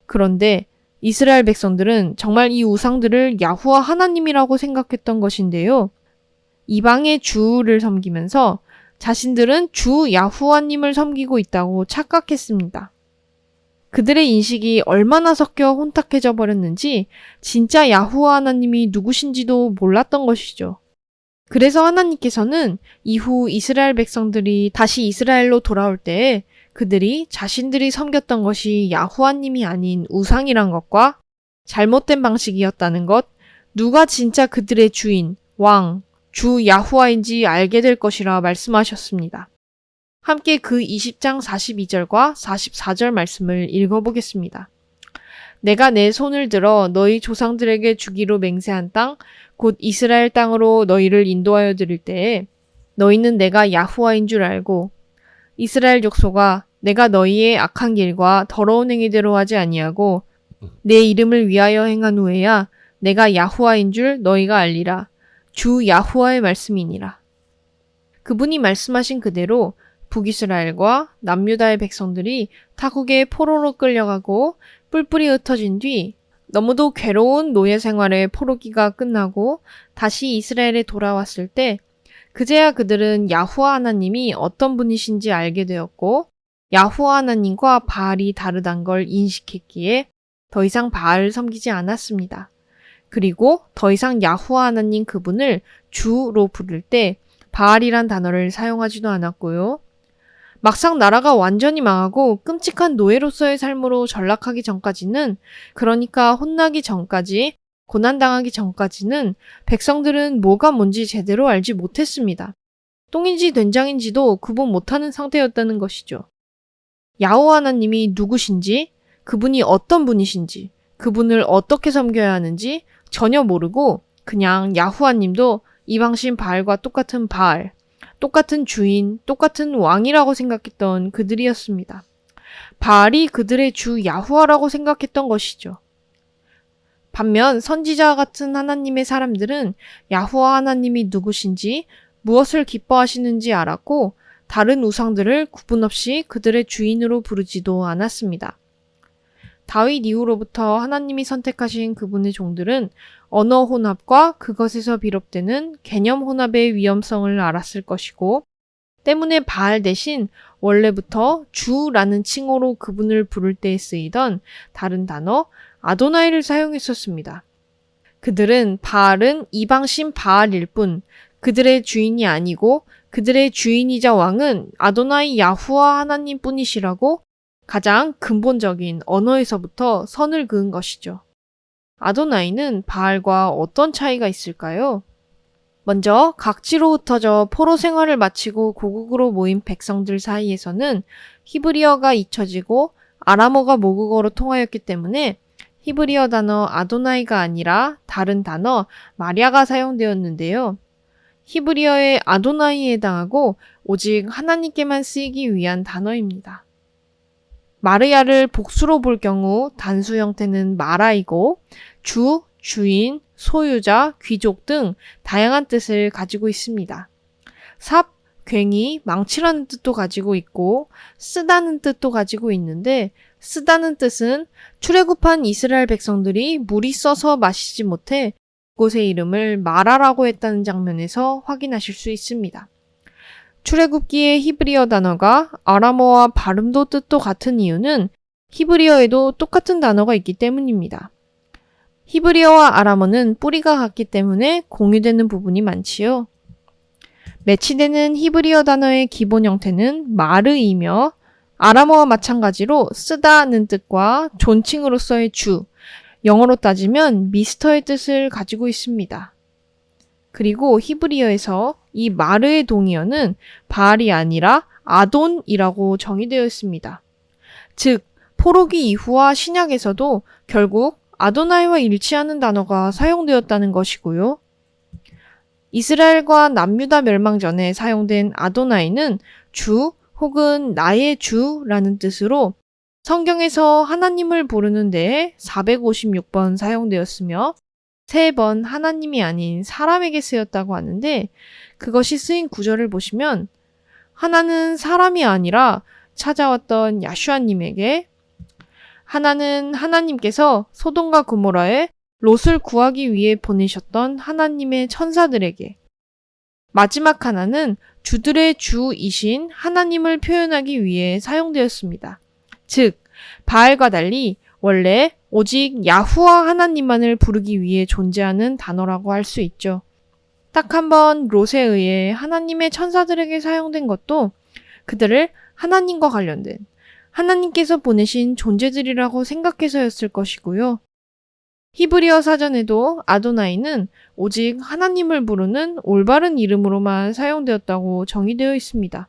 그런데 이스라엘 백성들은 정말 이 우상들을 야후와 하나님이라고 생각했던 것인데요. 이방의 주를 섬기면서 자신들은 주 야후와님을 섬기고 있다고 착각했습니다. 그들의 인식이 얼마나 섞여 혼탁해져 버렸는지 진짜 야후와 하나님이 누구신지도 몰랐던 것이죠. 그래서 하나님께서는 이후 이스라엘 백성들이 다시 이스라엘로 돌아올 때에 그들이 자신들이 섬겼던 것이 야후아님이 아닌 우상이란 것과 잘못된 방식이었다는 것, 누가 진짜 그들의 주인, 왕, 주 야후아인지 알게 될 것이라 말씀하셨습니다. 함께 그 20장 42절과 44절 말씀을 읽어보겠습니다. 내가 내 손을 들어 너희 조상들에게 주기로 맹세한 땅, 곧 이스라엘 땅으로 너희를 인도하여 드릴 때에 너희는 내가 야후와인 줄 알고 이스라엘 족속아 내가 너희의 악한 길과 더러운 행위대로 하지 아니하고 내 이름을 위하여 행한 후에야 내가 야후와인 줄 너희가 알리라. 주 야후와의 말씀이니라. 그분이 말씀하신 그대로 북이스라엘과 남유다의 백성들이 타국의 포로로 끌려가고 뿔뿔이 흩어진 뒤 너무도 괴로운 노예 생활의 포로기가 끝나고 다시 이스라엘에 돌아왔을 때 그제야 그들은 야후와 하나님이 어떤 분이신지 알게 되었고 야후와 하나님과 바알이 다르단 걸 인식했기에 더 이상 바알을 섬기지 않았습니다. 그리고 더 이상 야후와 하나님 그분을 주로 부를 때 바알이란 단어를 사용하지도 않았고요. 막상 나라가 완전히 망하고 끔찍한 노예로서의 삶으로 전락하기 전까지는 그러니까 혼나기 전까지 고난당하기 전까지는 백성들은 뭐가 뭔지 제대로 알지 못했습니다. 똥인지 된장인지도 구분 못하는 상태였다는 것이죠. 야호 하나님이 누구신지, 그분이 어떤 분이신지, 그분을 어떻게 섬겨야 하는지 전혀 모르고 그냥 야후아님도 이방신 바알과 똑같은 바알, 똑같은 주인, 똑같은 왕이라고 생각했던 그들이었습니다. 바알이 그들의 주 야후아라고 생각했던 것이죠. 반면 선지자 같은 하나님의 사람들은 야후와 하나님이 누구신지 무엇을 기뻐하시는지 알았고 다른 우상들을 구분 없이 그들의 주인으로 부르지도 않았습니다. 다윗 이후로부터 하나님이 선택하신 그분의 종들은 언어 혼합과 그것에서 비롯되는 개념 혼합의 위험성을 알았을 것이고 때문에 바알 대신 원래부터 주라는 칭호로 그분을 부를 때 쓰이던 다른 단어 아도나이를 사용했었습니다. 그들은 바알은 이방신 바알일 뿐 그들의 주인이 아니고 그들의 주인이자 왕은 아도나이 야후와 하나님 뿐이시라고 가장 근본적인 언어에서부터 선을 그은 것이죠. 아도나이는 바알과 어떤 차이가 있을까요? 먼저 각지로 흩어져 포로 생활을 마치고 고국으로 모인 백성들 사이에서는 히브리어가 잊혀지고 아람어가 모국어로 통하였기 때문에 히브리어 단어 아도나이가 아니라 다른 단어 마리아가 사용되었는데요. 히브리어의 아도나이에 해당하고 오직 하나님께만 쓰이기 위한 단어입니다. 마르야를 복수로 볼 경우 단수 형태는 마라이고 주, 주인, 소유자, 귀족 등 다양한 뜻을 가지고 있습니다. 삽, 괭이, 망치라는 뜻도 가지고 있고 쓰다는 뜻도 가지고 있는데 쓰다는 뜻은 출애굽한 이스라엘 백성들이 물이 써서 마시지 못해 곳의 이름을 마라라고 했다는 장면에서 확인하실 수 있습니다. 출애굽기의 히브리어 단어가 아람어와 발음도 뜻도 같은 이유는 히브리어에도 똑같은 단어가 있기 때문입니다. 히브리어와 아람어는 뿌리가 같기 때문에 공유되는 부분이 많지요. 매치되는 히브리어 단어의 기본 형태는 마르이며 아람어와 마찬가지로 쓰다는 뜻과 존칭으로서의 주, 영어로 따지면 미스터의 뜻을 가지고 있습니다. 그리고 히브리어에서 이 마르의 동의어는 바알이 아니라 아돈이라고 정의되어 있습니다. 즉, 포로기 이후와 신약에서도 결국 아도나이와 일치하는 단어가 사용되었다는 것이고요. 이스라엘과 남유다 멸망 전에 사용된 아도나이는 주 혹은 나의 주라는 뜻으로 성경에서 하나님을 부르는 데에 456번 사용되었으며 3번 하나님이 아닌 사람에게 쓰였다고 하는데 그것이 쓰인 구절을 보시면 하나는 사람이 아니라 찾아왔던 야슈아님에게 하나는 하나님께서 소돔과 고모라에 롯을 구하기 위해 보내셨던 하나님의 천사들에게 마지막 하나는 주들의 주이신 하나님을 표현하기 위해 사용되었습니다. 즉, 바알과 달리 원래 오직 야후와 하나님만을 부르기 위해 존재하는 단어라고 할 수 있죠. 딱 한 번 롯에 의해 하나님의 천사들에게 사용된 것도 그들을 하나님과 관련된 하나님께서 보내신 존재들이라고 생각해서였을 것이고요. 히브리어 사전에도 아도나이는 오직 하나님을 부르는 올바른 이름으로만 사용되었다고 정의되어 있습니다.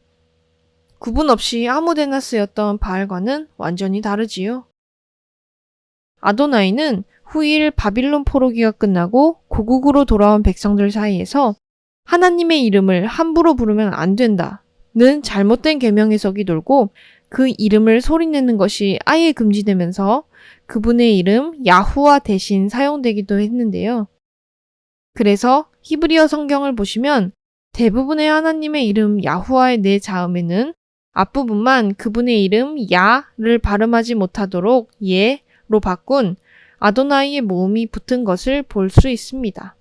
구분 없이 아무데나 쓰였던 바알과는 완전히 다르지요. 아도나이는 후일 바빌론 포로기가 끝나고 고국으로 돌아온 백성들 사이에서 하나님의 이름을 함부로 부르면 안 된다 는 잘못된 계명 해석이 돌고 그 이름을 소리내는 것이 아예 금지되면서 그분의 이름 야후와 대신 사용되기도 했는데요. 그래서 히브리어 성경을 보시면 대부분의 하나님의 이름 야후와의 네 자음에는 앞부분만 그분의 이름 야를 발음하지 못하도록 예로 바꾼 아도나이의 모음이 붙은 것을 볼 수 있습니다.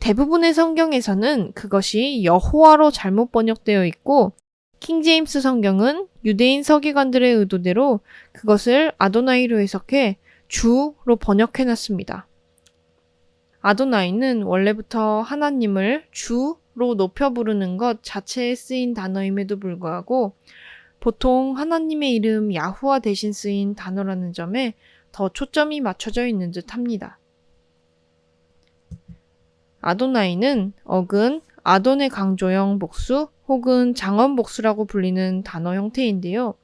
대부분의 성경에서는 그것이 여호와로 잘못 번역되어 있고 킹제임스 성경은 유대인 서기관들의 의도대로 그것을 아도나이로 해석해 주로 번역해 놨습니다. 아도나이는 원래부터 하나님을 주로 높여 부르는 것 자체에 쓰인 단어임에도 불구하고 보통 하나님의 이름 야후와 대신 쓰인 단어라는 점에 더 초점이 맞춰져 있는 듯 합니다. 아도나이는 어근, 아돈의 강조형 복수 혹은 장언 복수라고 불리는 단어 형태인데요.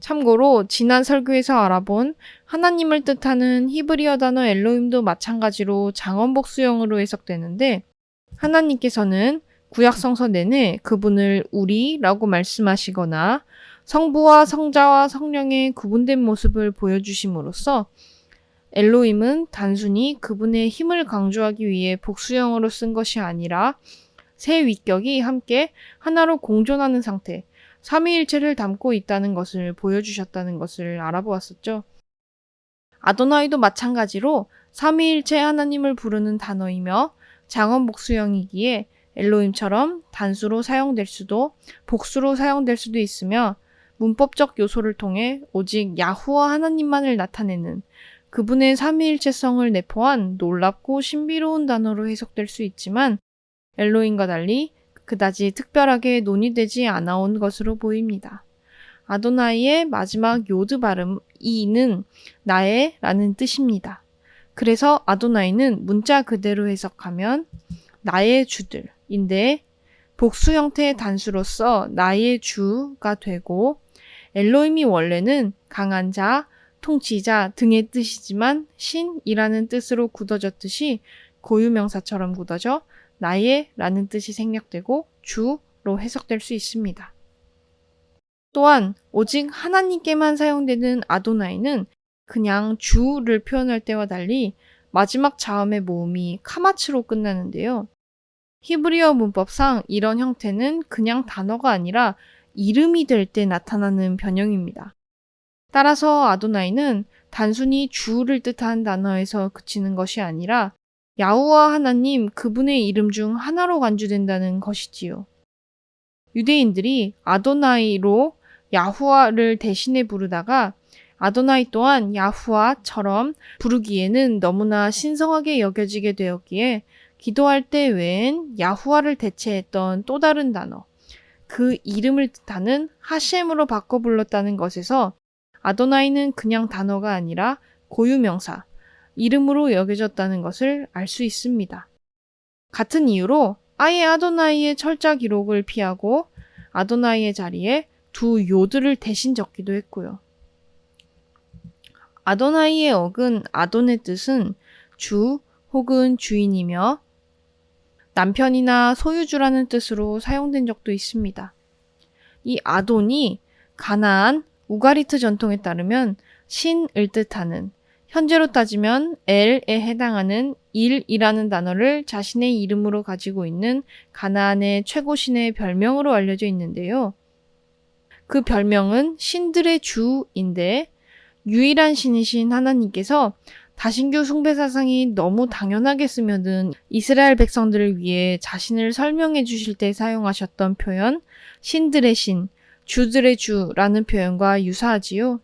참고로 지난 설교에서 알아본 하나님을 뜻하는 히브리어 단어 엘로임도 마찬가지로 장언 복수형으로 해석되는데 하나님께서는 구약 성서 내내 그분을 우리라고 말씀하시거나 성부와 성자와 성령의 구분된 모습을 보여주심으로써 엘로임은 단순히 그분의 힘을 강조하기 위해 복수형으로 쓴 것이 아니라 세 위격이 함께 하나로 공존하는 상태, 삼위일체를 담고 있다는 것을 보여주셨다는 것을 알아보았었죠. 아도나이도 마찬가지로 삼위일체 하나님을 부르는 단어이며 장언 복수형이기에 엘로임처럼 단수로 사용될 수도 복수로 사용될 수도 있으며 문법적 요소를 통해 오직 야후와 하나님만을 나타내는 그분의 삼위일체성을 내포한 놀랍고 신비로운 단어로 해석될 수 있지만 엘로인과 달리 그다지 특별하게 논의되지 않아온 것으로 보입니다. 아도나이의 마지막 요드 발음 이는 나의 라는 뜻입니다. 그래서 아도나이는 문자 그대로 해석하면 나의 주들인데 복수 형태의 단수로서 나의 주가 되고 엘로임이 원래는 강한 자, 통치자 등의 뜻이지만 신이라는 뜻으로 굳어졌듯이 고유명사처럼 굳어져 나의 라는 뜻이 생략되고 주로 해석될 수 있습니다. 또한 오직 하나님께만 사용되는 아도나이는 그냥 주를 표현할 때와 달리 마지막 자음의 모음이 카마츠로 끝나는데요. 히브리어 문법상 이런 형태는 그냥 단어가 아니라 이름이 될 때 나타나는 변형입니다. 따라서 아도나이는 단순히 주를 뜻하는 단어에서 그치는 것이 아니라 야후와 하나님 그분의 이름 중 하나로 간주된다는 것이지요. 유대인들이 아도나이로 야후와를 대신해 부르다가 아도나이 또한 야후와처럼 부르기에는 너무나 신성하게 여겨지게 되었기에 기도할 때 외엔 야후와를 대체했던 또 다른 단어, 그 이름을 뜻하는 하셴으로 바꿔 불렀다는 것에서 아도나이는 그냥 단어가 아니라 고유명사, 이름으로 여겨졌다는 것을 알 수 있습니다. 같은 이유로 아예 아도나이의 철자 기록을 피하고 아도나이의 자리에 두 요들을 대신 적기도 했고요. 아도나이의 어근 아돈의 뜻은 주 혹은 주인이며 남편이나 소유주라는 뜻으로 사용된 적도 있습니다. 이 아돈이 가나안 우가리트 전통에 따르면 신을 뜻하는 현재로 따지면 엘에 해당하는 일이라는 단어를 자신의 이름으로 가지고 있는 가나안의 최고 신의 별명으로 알려져 있는데요. 그 별명은 신들의 주인데 유일한 신이신 하나님께서 다신교 숭배 사상이 너무 당연하게 쓰면은 이스라엘 백성들을 위해 자신을 설명해 주실 때 사용하셨던 표현 신들의 신, 주들의 주라는 표현과 유사하지요.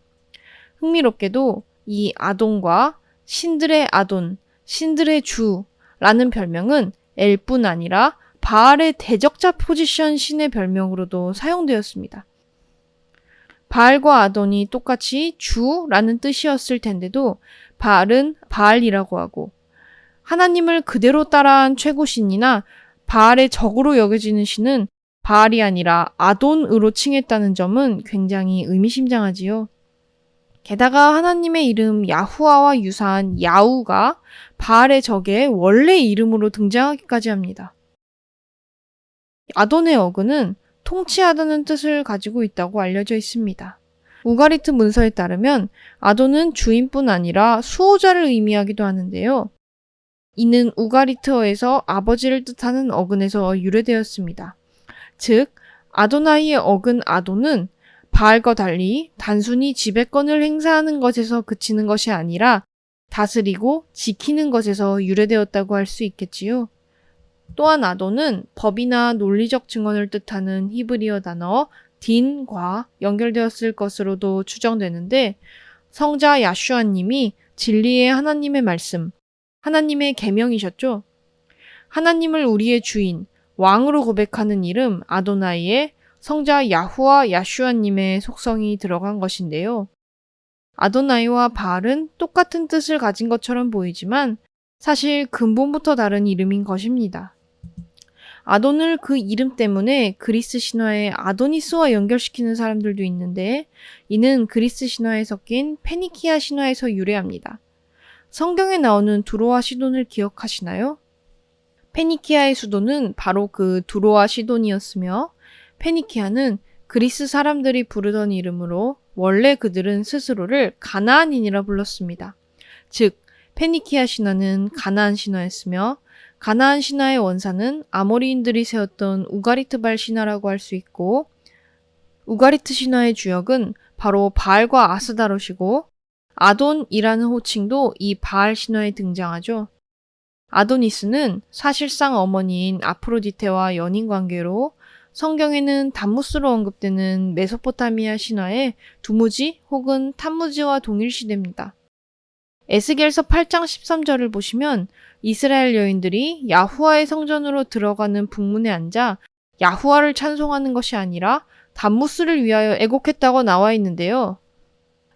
흥미롭게도 이 아돈과 신들의 아돈, 신들의 주라는 별명은 엘뿐 아니라 바알의 대적자 포지션 신의 별명으로도 사용되었습니다. 바알과 아돈이 똑같이 주라는 뜻이었을 텐데도 바알은 바알이라고 하고 하나님을 그대로 따라한 최고 신이나 바알의 적으로 여겨지는 신은 바알이 아니라 아돈으로 칭했다는 점은 굉장히 의미심장하지요. 게다가 하나님의 이름 야후아와 유사한 야우가 바알의 적의 원래 이름으로 등장하기까지 합니다. 아돈의 어근은 통치하다는 뜻을 가지고 있다고 알려져 있습니다. 우가리트 문서에 따르면 아돈은 주인뿐 아니라 수호자를 의미하기도 하는데요. 이는 우가리트어에서 아버지를 뜻하는 어근에서 유래되었습니다. 즉, 아도나이의 어근 아도는 바알과 달리 단순히 지배권을 행사하는 것에서 그치는 것이 아니라 다스리고 지키는 것에서 유래되었다고 할 수 있겠지요. 또한 아도는 법이나 논리적 증언을 뜻하는 히브리어 단어 딘과 연결되었을 것으로도 추정되는데 성자 야슈아 님이 진리의 하나님의 말씀, 하나님의 계명이셨죠. 하나님을 우리의 주인, 왕으로 고백하는 이름 아도나이에 성자 야후와 야슈아 님의 속성이 들어간 것인데요. 아도나이와 바알은 똑같은 뜻을 가진 것처럼 보이지만 사실 근본부터 다른 이름인 것입니다. 아돈을 그 이름 때문에 그리스 신화의 아도니스와 연결시키는 사람들도 있는데 이는 그리스 신화에 섞인 페니키아 신화에서 유래합니다. 성경에 나오는 두로와 시돈을 기억하시나요? 페니키아의 수도는 바로 그 두로와 시돈이었으며 페니키아는 그리스 사람들이 부르던 이름으로 원래 그들은 스스로를 가나안인이라 불렀습니다. 즉 페니키아 신화는 가나안 신화였으며 가나안 신화의 원사는 아모리인들이 세웠던 우가리트발 신화라고 할 수 있고 우가리트 신화의 주역은 바로 바알과 아스다롯이고 아돈이라는 호칭도 이 바알 신화에 등장하죠. 아도니스는 사실상 어머니인 아프로디테와 연인 관계로 성경에는 담무스로 언급되는 메소포타미아 신화의 두무지 혹은 탐무지와 동일시됩니다. 에스겔서 8장 13절을 보시면 이스라엘 여인들이 야후와의 성전으로 들어가는 북문에 앉아 야후와를 찬송하는 것이 아니라 담무스를 위하여 애곡했다고 나와 있는데요.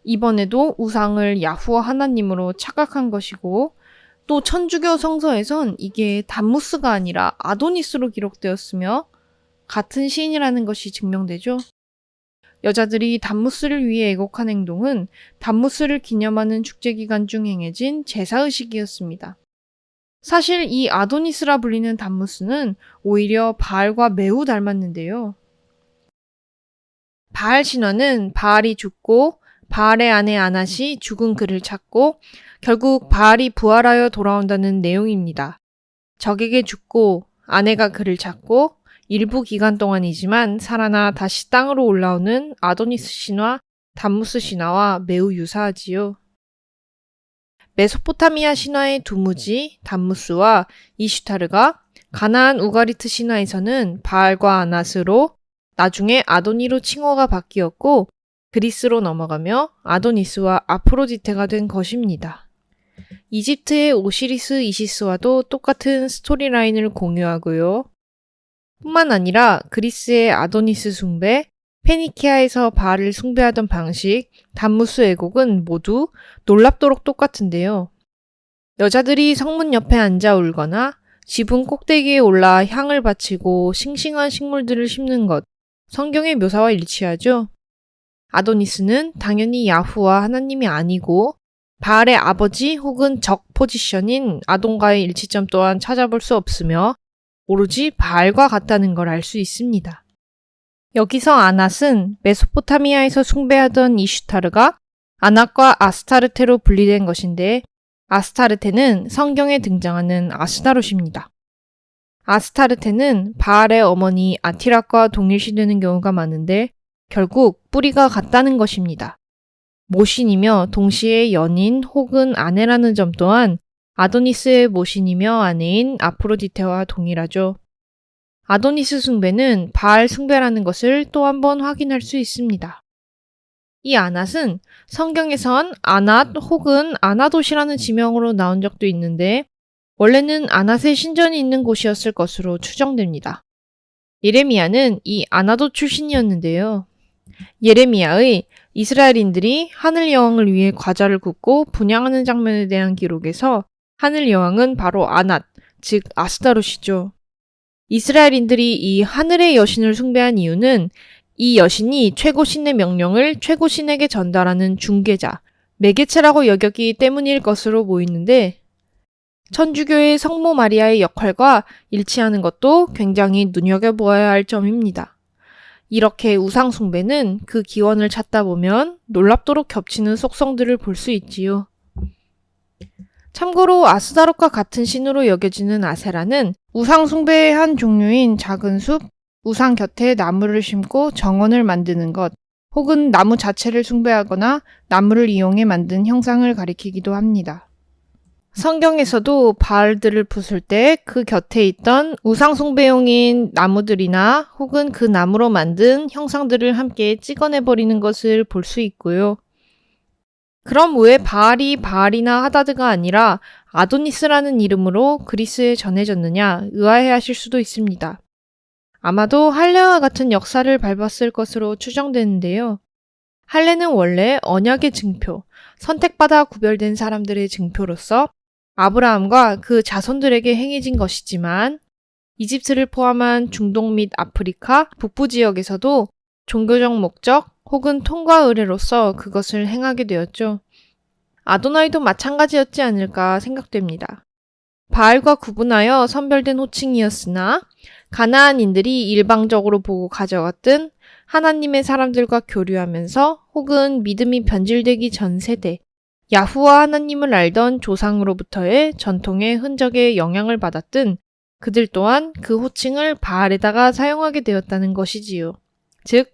이번에도 우상을 야후와 하나님으로 착각한 것이고 또 천주교 성서에선 이게 담무스가 아니라 아도니스로 기록되었으며 같은 시인이라는 것이 증명되죠. 여자들이 담무스를 위해 애곡한 행동은 담무스를 기념하는 축제 기간 중 행해진 제사의식이었습니다. 사실 이 아도니스라 불리는 담무스는 오히려 바알과 매우 닮았는데요. 바알 신화는 바알이 죽고 바알의 아내 아낫이 죽은 그를 찾고 결국 바알이 부활하여 돌아온다는 내용입니다. 적에게 죽고 아내가 그를 찾고 일부 기간 동안이지만 살아나 다시 땅으로 올라오는 아도니스 신화, 담무스 신화와 매우 유사하지요. 메소포타미아 신화의 두무지, 담무스와 이슈타르가 가나안 우가리트 신화에서는 바알과 아낫으로 나중에 아도니로 칭호가 바뀌었고 그리스로 넘어가며 아도니스와 아프로디테가 된 것입니다. 이집트의 오시리스 이시스와도 똑같은 스토리라인을 공유하고요. 뿐만 아니라 그리스의 아도니스 숭배, 페니키아에서 바알을 숭배하던 방식, 담무스 애곡은 모두 놀랍도록 똑같은데요. 여자들이 성문 옆에 앉아 울거나 지붕 꼭대기에 올라 향을 바치고 싱싱한 식물들을 심는 것, 성경의 묘사와 일치하죠. 아도니스는 당연히 야후와 하나님이 아니고 바알의 아버지 혹은 적 포지션인 아동과의 일치점 또한 찾아볼 수 없으며 오로지 바알과 같다는 걸 알 수 있습니다. 여기서 아낫은 메소포타미아에서 숭배하던 이슈타르가 아낫과 아스타르테로 분리된 것인데 아스타르테는 성경에 등장하는 아스다롯입니다. 아스타르테는 바알의 어머니 아티락과 동일시되는 경우가 많은데 결국 뿌리가 같다는 것입니다. 모신이며 동시에 연인 혹은 아내라는 점 또한 아도니스의 모신이며 아내인 아프로디테와 동일하죠. 아도니스 숭배는 바알 숭배라는 것을 또 한 번 확인할 수 있습니다. 이 아낫은 성경에선 아낫 혹은 아나돗이라는 지명으로 나온 적도 있는데 원래는 아낫의 신전이 있는 곳이었을 것으로 추정됩니다. 예레미야는 이 아나돗 출신이었는데요. 예레미야의 이스라엘인들이 하늘 여왕을 위해 과자를 굽고 분양하는 장면에 대한 기록에서 하늘 여왕은 바로 아낫, 즉 아스타롯이죠. 이스라엘인들이 이 하늘의 여신을 숭배한 이유는 이 여신이 최고 신의 명령을 최고 신에게 전달하는 중개자, 매개체라고 여겼기 때문일 것으로 보이는데 천주교의 성모 마리아의 역할과 일치하는 것도 굉장히 눈여겨보아야 할 점입니다. 이렇게 우상숭배는 그 기원을 찾다 보면 놀랍도록 겹치는 속성들을 볼 수 있지요. 참고로 아스다롯과 같은 신으로 여겨지는 아세라는 우상 숭배의 한 종류인 작은 숲, 우상 곁에 나무를 심고 정원을 만드는 것, 혹은 나무 자체를 숭배하거나 나무를 이용해 만든 형상을 가리키기도 합니다. 성경에서도 바알들을 부술 때 그 곁에 있던 우상숭배용인 나무들이나 혹은 그 나무로 만든 형상들을 함께 찍어내버리는 것을 볼 수 있고요. 그럼 왜 바알이 바알이나 하다드가 아니라 아도니스라는 이름으로 그리스에 전해졌느냐 의아해 하실 수도 있습니다. 아마도 할례와 같은 역사를 밟았을 것으로 추정되는데요. 할례는 원래 언약의 증표, 선택받아 구별된 사람들의 증표로서 아브라함과 그 자손들에게 행해진 것이지만 이집트를 포함한 중동 및 아프리카 북부 지역에서도 종교적 목적 혹은 통과 의례로서 그것을 행하게 되었죠. 아도나이도 마찬가지였지 않을까 생각됩니다. 바알과 구분하여 선별된 호칭이었으나 가나안인들이 일방적으로 보고 가져갔던 하나님의 사람들과 교류하면서 혹은 믿음이 변질되기 전 세대 야후와 하나님을 알던 조상으로부터의 전통의 흔적에 영향을 받았든 그들 또한 그 호칭을 바알에다가 사용하게 되었다는 것이지요. 즉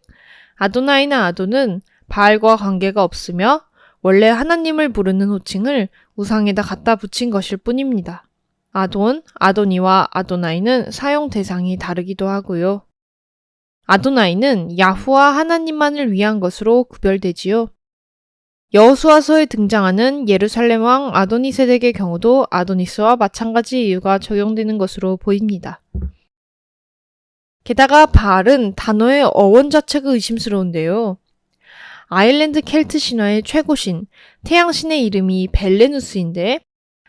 아도나이나 아도는 바알과 관계가 없으며 원래 하나님을 부르는 호칭을 우상에다 갖다 붙인 것일 뿐입니다. 아돈, 아도니와 아도나이는 사용 대상이 다르기도 하고요. 아도나이는 야후와 하나님만을 위한 것으로 구별되지요. 여호수아서에 등장하는 예루살렘 왕 아도니세덱의 경우도 아도니스와 마찬가지 이유가 적용되는 것으로 보입니다. 게다가 바알은 단어의 어원 자체가 의심스러운데요. 아일랜드 켈트 신화의 최고신, 태양신의 이름이 벨레누스인데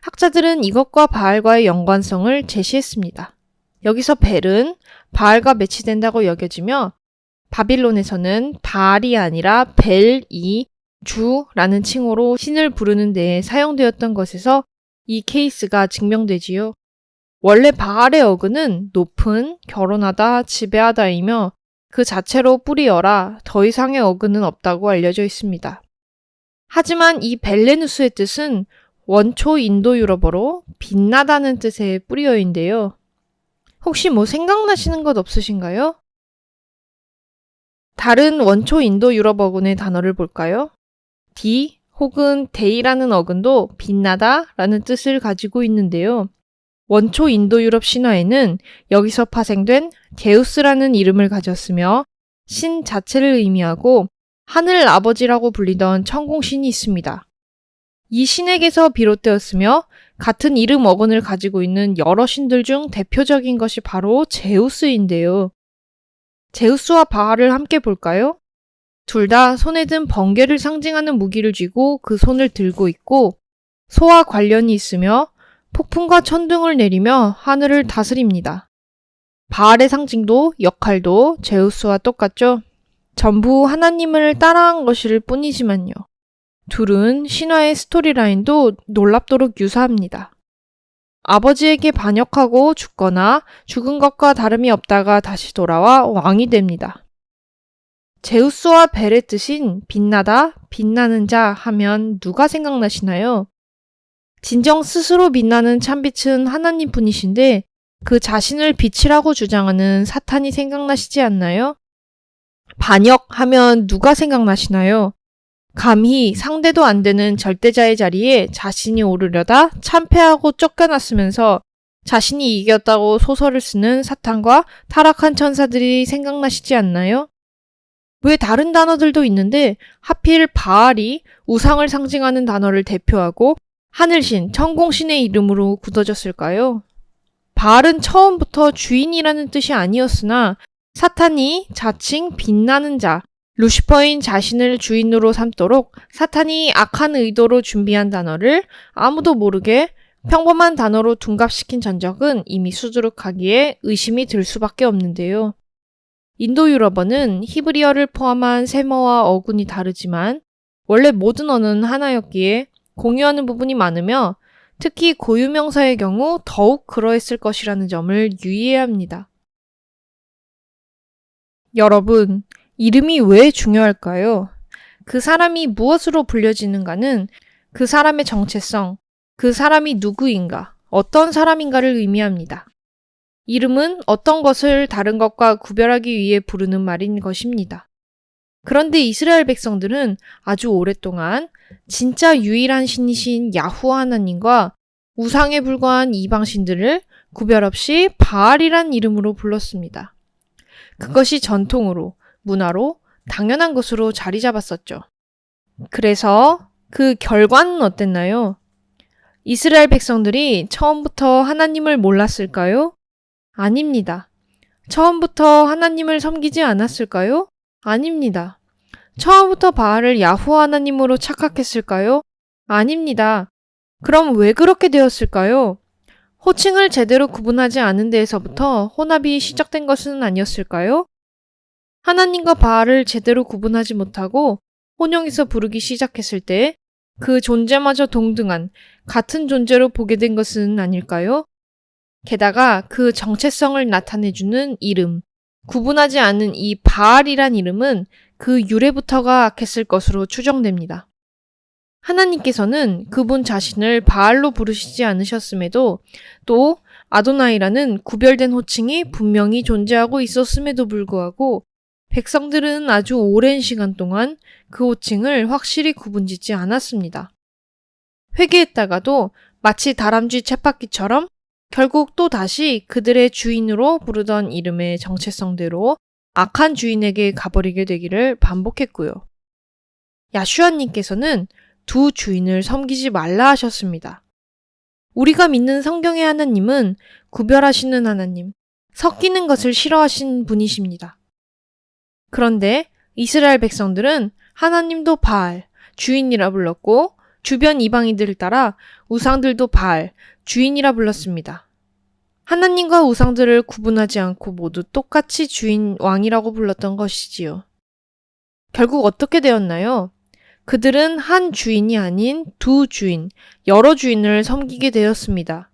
학자들은 이것과 바알과의 연관성을 제시했습니다. 여기서 벨은 바알과 매치된다고 여겨지며 바빌론에서는 바알이 아니라 벨이 주라는 칭호로 신을 부르는 데에 사용되었던 것에서 이 케이스가 증명되지요. 원래 바알의 어근은 높은, 결혼하다, 지배하다이며 그 자체로 뿌리어라 더 이상의 어근은 없다고 알려져 있습니다. 하지만 이 벨레누스의 뜻은 원초 인도 유럽어로 빛나다는 뜻의 뿌리어인데요. 혹시 뭐 생각나시는 것 없으신가요? 다른 원초 인도 유럽어군의 단어를 볼까요? 디 혹은 데이라는 어근도 빛나다 라는 뜻을 가지고 있는데요. 원초 인도 유럽 신화에는 여기서 파생된 제우스라는 이름을 가졌으며 신 자체를 의미하고 하늘 아버지라고 불리던 천공신이 있습니다. 이 신에게서 비롯되었으며 같은 이름 어근을 가지고 있는 여러 신들 중 대표적인 것이 바로 제우스인데요. 제우스와 바알을 함께 볼까요? 둘 다 손에 든 번개를 상징하는 무기를 쥐고 그 손을 들고 있고 소와 관련이 있으며 폭풍과 천둥을 내리며 하늘을 다스립니다. 바알의 상징도 역할도 제우스와 똑같죠? 전부 하나님을 따라한 것일 뿐이지만요. 둘은 신화의 스토리라인도 놀랍도록 유사합니다. 아버지에게 반역하고 죽거나 죽은 것과 다름이 없다가 다시 돌아와 왕이 됩니다. 제우스와 벨의 뜻인 빛나다, 빛나는 자 하면 누가 생각나시나요? 진정 스스로 빛나는 참빛은 하나님 분이신데 그 자신을 빛이라고 주장하는 사탄이 생각나시지 않나요? 반역하면 누가 생각나시나요? 감히 상대도 안 되는 절대자의 자리에 자신이 오르려다 참패하고 쫓겨났으면서 자신이 이겼다고 소설을 쓰는 사탄과 타락한 천사들이 생각나시지 않나요? 왜 다른 단어들도 있는데 하필 바알이 우상을 상징하는 단어를 대표하고 하늘신, 천공신의 이름으로 굳어졌을까요? 바알은 처음부터 주인이라는 뜻이 아니었으나 사탄이 자칭 빛나는 자, 루시퍼인 자신을 주인으로 삼도록 사탄이 악한 의도로 준비한 단어를 아무도 모르게 평범한 단어로 둔갑시킨 전적은 이미 수두룩하기에 의심이 들 수밖에 없는데요. 인도 유럽어는 히브리어를 포함한 세모와 어군이 다르지만 원래 모든 언어는 하나였기에 공유하는 부분이 많으며 특히 고유명사의 경우 더욱 그러했을 것이라는 점을 유의해야 합니다. 여러분, 이름이 왜 중요할까요? 그 사람이 무엇으로 불려지는가는 그 사람의 정체성, 그 사람이 누구인가, 어떤 사람인가를 의미합니다. 이름은 어떤 것을 다른 것과 구별하기 위해 부르는 말인 것입니다. 그런데 이스라엘 백성들은 아주 오랫동안 진짜 유일한 신이신 야후 하나님과 우상에 불과한 이방 신들을 구별 없이 바알이란 이름으로 불렀습니다. 그것이 전통으로, 문화로 당연한 것으로 자리 잡았었죠. 그래서 그 결과는 어땠나요? 이스라엘 백성들이 처음부터 하나님을 몰랐을까요? 아닙니다. 처음부터 하나님을 섬기지 않았을까요? 아닙니다. 처음부터 바알을 야후와 하나님으로 착각했을까요? 아닙니다. 그럼 왜 그렇게 되었을까요? 호칭을 제대로 구분하지 않은 데에서부터 혼합이 시작된 것은 아니었을까요? 하나님과 바알을 제대로 구분하지 못하고 혼용해서 부르기 시작했을 때 그 존재마저 동등한 같은 존재로 보게 된 것은 아닐까요? 게다가 그 정체성을 나타내주는 이름, 구분하지 않은 이 바알이란 이름은 그 유래부터가 악했을 것으로 추정됩니다. 하나님께서는 그분 자신을 바알로 부르시지 않으셨음에도 또 아도나이라는 구별된 호칭이 분명히 존재하고 있었음에도 불구하고 백성들은 아주 오랜 시간 동안 그 호칭을 확실히 구분짓지 않았습니다. 회개했다가도 마치 다람쥐 쳇바퀴처럼 결국 또 다시 그들의 주인으로 부르던 이름의 정체성대로 악한 주인에게 가버리게 되기를 반복했고요. 야슈아님께서는 두 주인을 섬기지 말라 하셨습니다. 우리가 믿는 성경의 하나님은 구별하시는 하나님, 섞이는 것을 싫어하신 분이십니다. 그런데 이스라엘 백성들은 하나님도 바알, 주인이라 불렀고 주변 이방인들을 따라 우상들도 바알, 주인이라 불렀습니다. 하나님과 우상들을 구분하지 않고 모두 똑같이 주인 왕이라고 불렀던 것이지요. 결국 어떻게 되었나요? 그들은 한 주인이 아닌 두 주인, 여러 주인을 섬기게 되었습니다.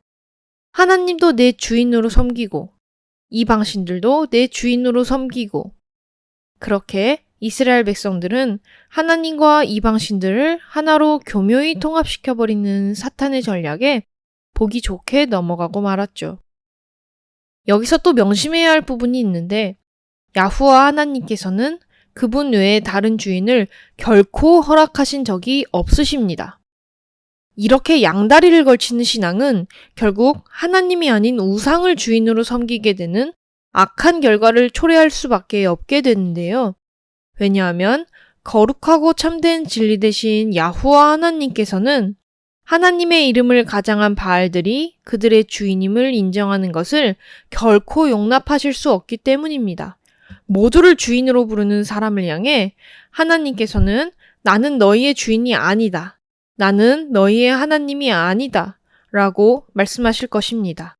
하나님도 내 주인으로 섬기고, 이방신들도 내 주인으로 섬기고, 그렇게 이스라엘 백성들은 하나님과 이방신들을 하나로 교묘히 통합시켜버리는 사탄의 전략에 보기 좋게 넘어가고 말았죠. 여기서 또 명심해야 할 부분이 있는데 야후와 하나님께서는 그분 외에 다른 주인을 결코 허락하신 적이 없으십니다. 이렇게 양다리를 걸치는 신앙은 결국 하나님이 아닌 우상을 주인으로 섬기게 되는 악한 결과를 초래할 수밖에 없게 되는데요. 왜냐하면 거룩하고 참된 진리 대신 야후와 하나님께서는 하나님의 이름을 가장한 바알들이 그들의 주인임을 인정하는 것을 결코 용납하실 수 없기 때문입니다. 모두를 주인으로 부르는 사람을 향해 하나님께서는 나는 너희의 주인이 아니다. 나는 너희의 하나님이 아니다. 라고 말씀하실 것입니다.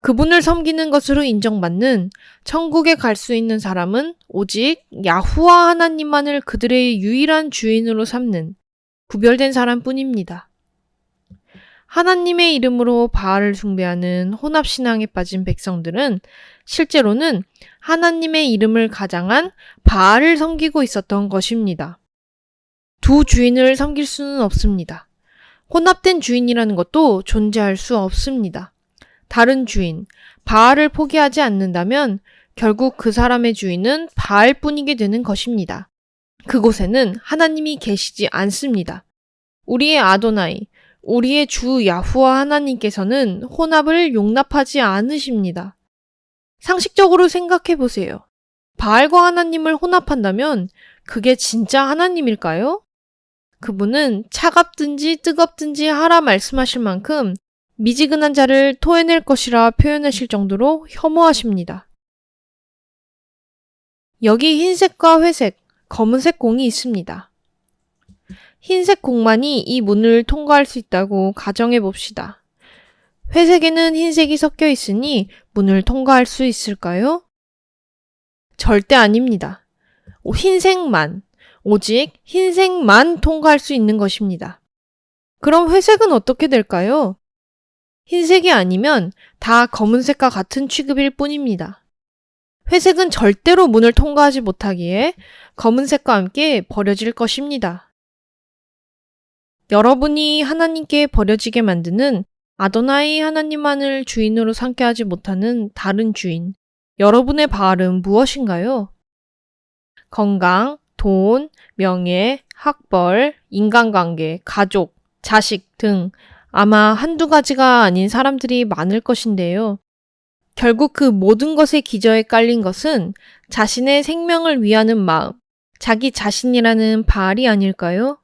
그분을 섬기는 것으로 인정받는 천국에 갈 수 있는 사람은 오직 야후와 하나님만을 그들의 유일한 주인으로 삼는 구별된 사람뿐입니다. 하나님의 이름으로 바알을 숭배하는 혼합신앙에 빠진 백성들은 실제로는 하나님의 이름을 가장한 바알을 섬기고 있었던 것입니다. 두 주인을 섬길 수는 없습니다. 혼합된 주인이라는 것도 존재할 수 없습니다. 다른 주인, 바알을 포기하지 않는다면 결국 그 사람의 주인은 바알뿐이게 되는 것입니다. 그곳에는 하나님이 계시지 않습니다. 우리의 아도나이, 우리의 주 야후와 하나님께서는 혼합을 용납하지 않으십니다. 상식적으로 생각해 보세요. 바알과 하나님을 혼합한다면 그게 진짜 하나님일까요? 그분은 차갑든지 뜨겁든지 하라 말씀하실 만큼 미지근한 자를 토해낼 것이라 표현하실 정도로 혐오하십니다. 여기 흰색과 회색, 검은색 공이 있습니다. 흰색 공만이 이 문을 통과할 수 있다고 가정해 봅시다. 회색에는 흰색이 섞여 있으니 문을 통과할 수 있을까요? 절대 아닙니다. 흰색만, 오직 흰색만 통과할 수 있는 것입니다. 그럼 회색은 어떻게 될까요? 흰색이 아니면 다 검은색과 같은 취급일 뿐입니다. 회색은 절대로 문을 통과하지 못하기에 검은색과 함께 버려질 것입니다. 여러분이 하나님께 버려지게 만드는 아도나이 하나님만을 주인으로 삼게 하지 못하는 다른 주인, 여러분의 바알은 무엇인가요? 건강, 돈, 명예, 학벌, 인간관계, 가족, 자식 등 아마 한두 가지가 아닌 사람들이 많을 것인데요. 결국 그 모든 것의 기저에 깔린 것은 자신의 생명을 위하는 마음, 자기 자신이라는 바알이 아닐까요?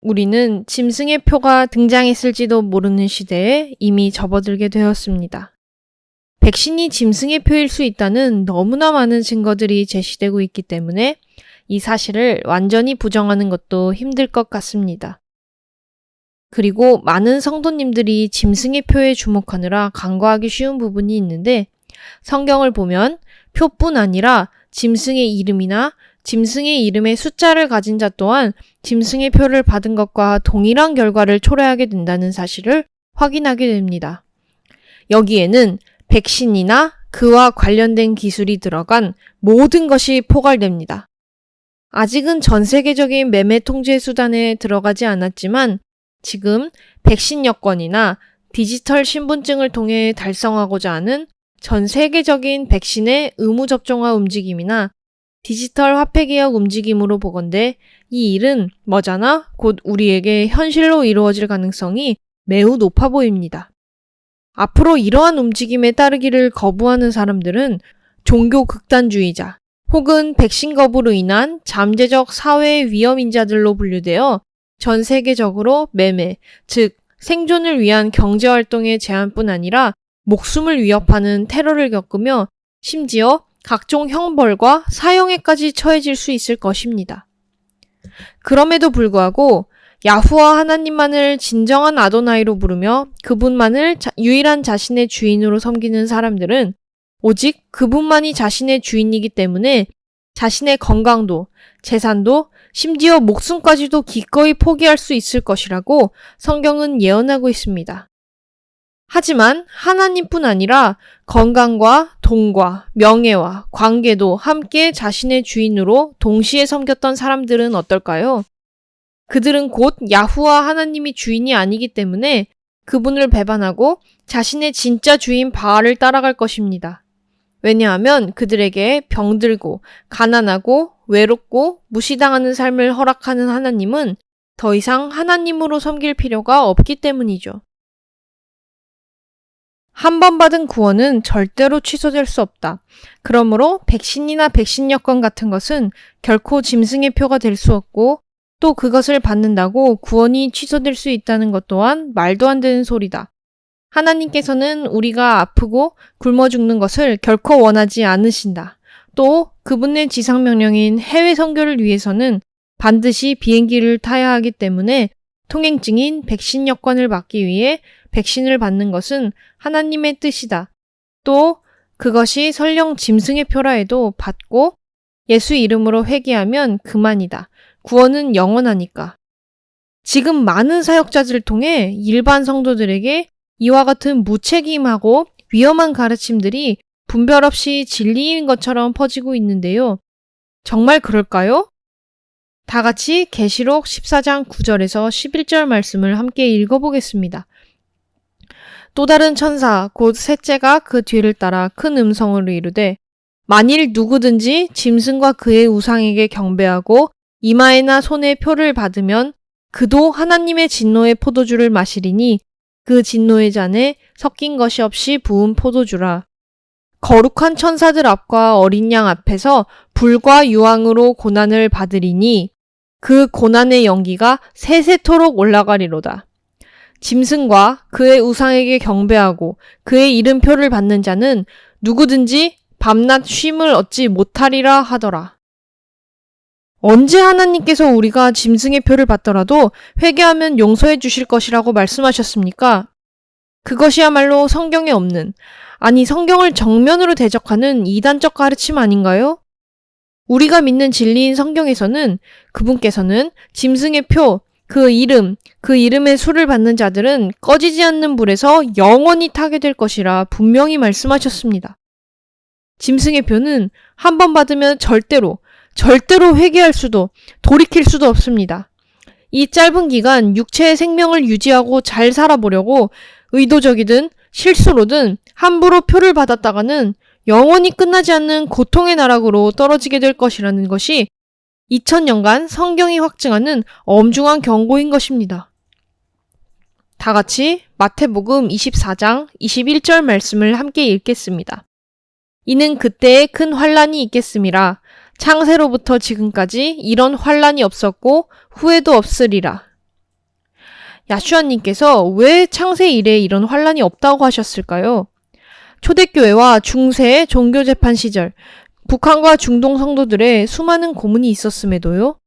우리는 짐승의 표가 등장했을지도 모르는 시대에 이미 접어들게 되었습니다. 백신이 짐승의 표일 수 있다는 너무나 많은 증거들이 제시되고 있기 때문에 이 사실을 완전히 부정하는 것도 힘들 것 같습니다. 그리고 많은 성도님들이 짐승의 표에 주목하느라 간과하기 쉬운 부분이 있는데 성경을 보면 표뿐 아니라 짐승의 이름이나 짐승의 이름의 숫자를 가진 자 또한 짐승의 표를 받은 것과 동일한 결과를 초래하게 된다는 사실을 확인하게 됩니다. 여기에는 백신이나 그와 관련된 기술이 들어간 모든 것이 포괄됩니다. 아직은 전 세계적인 매매 통제 수단에 들어가지 않았지만 지금 백신 여권이나 디지털 신분증을 통해 달성하고자 하는 전 세계적인 백신의 의무 접종화 움직임이나 디지털 화폐 개혁 움직임으로 보건대 이 일은 머자나 곧 우리에게 현실로 이루어질 가능성이 매우 높아 보입니다. 앞으로 이러한 움직임에 따르기를 거부하는 사람들은 종교 극단주의자 혹은 백신 거부로 인한 잠재적 사회 위험인자들로 분류되어 전 세계적으로 매매, 즉 생존을 위한 경제활동의 제한뿐 아니라 목숨을 위협하는 테러를 겪으며 심지어 각종 형벌과 사형에까지 처해질 수 있을 것입니다. 그럼에도 불구하고 야후와 하나님만을 진정한 아도나이로 부르며 그분만을 자, 유일한 자신의 주인으로 섬기는 사람들은 오직 그분만이 자신의 주인이기 때문에 자신의 건강도, 재산도, 심지어 목숨까지도 기꺼이 포기할 수 있을 것이라고 성경은 예언하고 있습니다. 하지만 하나님뿐 아니라 건강과 돈과 명예와 관계도 함께 자신의 주인으로 동시에 섬겼던 사람들은 어떨까요? 그들은 곧 야후와 하나님이 주인이 아니기 때문에 그분을 배반하고 자신의 진짜 주인 바알을 따라갈 것입니다. 왜냐하면 그들에게 병들고 가난하고 외롭고 무시당하는 삶을 허락하는 하나님은 더 이상 하나님으로 섬길 필요가 없기 때문이죠. 한 번 받은 구원은 절대로 취소될 수 없다. 그러므로 백신이나 백신 여권 같은 것은 결코 짐승의 표가 될 수 없고 또 그것을 받는다고 구원이 취소될 수 있다는 것 또한 말도 안 되는 소리다. 하나님께서는 우리가 아프고 굶어 죽는 것을 결코 원하지 않으신다. 또 그분의 지상 명령인 해외 선교를 위해서는 반드시 비행기를 타야 하기 때문에 통행증인 백신 여권을 받기 위해 백신을 받는 것은 하나님의 뜻이다. 또 그것이 설령 짐승의 표라 해도 받고 예수 이름으로 회개하면 그만이다. 구원은 영원하니까. 지금 많은 사역자들을 통해 일반 성도들에게 이와 같은 무책임하고 위험한 가르침들이 분별 없이 진리인 것처럼 퍼지고 있는데요. 정말 그럴까요? 다 같이 계시록 14장 9절에서 11절 말씀을 함께 읽어보겠습니다. 또 다른 천사 곧 셋째가 그 뒤를 따라 큰 음성으로 이르되 만일 누구든지 짐승과 그의 우상에게 경배하고 이마에나 손에 표를 받으면 그도 하나님의 진노의 포도주를 마시리니 그 진노의 잔에 섞인 것이 없이 부은 포도주라. 거룩한 천사들 앞과 어린 양 앞에서 불과 유황으로 고난을 받으리니 그 고난의 연기가 세세토록 올라가리로다. 짐승과 그의 우상에게 경배하고 그의 이름표를 받는 자는 누구든지 밤낮 쉼을 얻지 못하리라 하더라. 언제 하나님께서 우리가 짐승의 표를 받더라도 회개하면 용서해 주실 것이라고 말씀하셨습니까? 그것이야말로 성경에 없는, 아니 성경을 정면으로 대적하는 이단적 가르침 아닌가요? 우리가 믿는 진리인 성경에서는 그분께서는 짐승의 표, 그 이름, 그 이름의 수를 받는 자들은 꺼지지 않는 불에서 영원히 타게 될 것이라 분명히 말씀하셨습니다. 짐승의 표는 한 번 받으면 절대로 절대로 회개할 수도 돌이킬 수도 없습니다. 이 짧은 기간 육체의 생명을 유지하고 잘 살아보려고 의도적이든 실수로든 함부로 표를 받았다가는 영원히 끝나지 않는 고통의 나락으로 떨어지게 될 것이라는 것이 2000년간 성경이 확증하는 엄중한 경고인 것입니다. 다 같이 마태복음 24장 21절 말씀을 함께 읽겠습니다. 이는 그때에 큰 환란이 있겠음이라 창세로부터 지금까지 이런 환란이 없었고 후에도 없으리라. 야슈아님께서 왜 창세 이래 이런 환란이 없다고 하셨을까요? 초대교회와 중세 종교재판 시절 북한과 중동 성도들의 수많은 고문이 있었음에도요.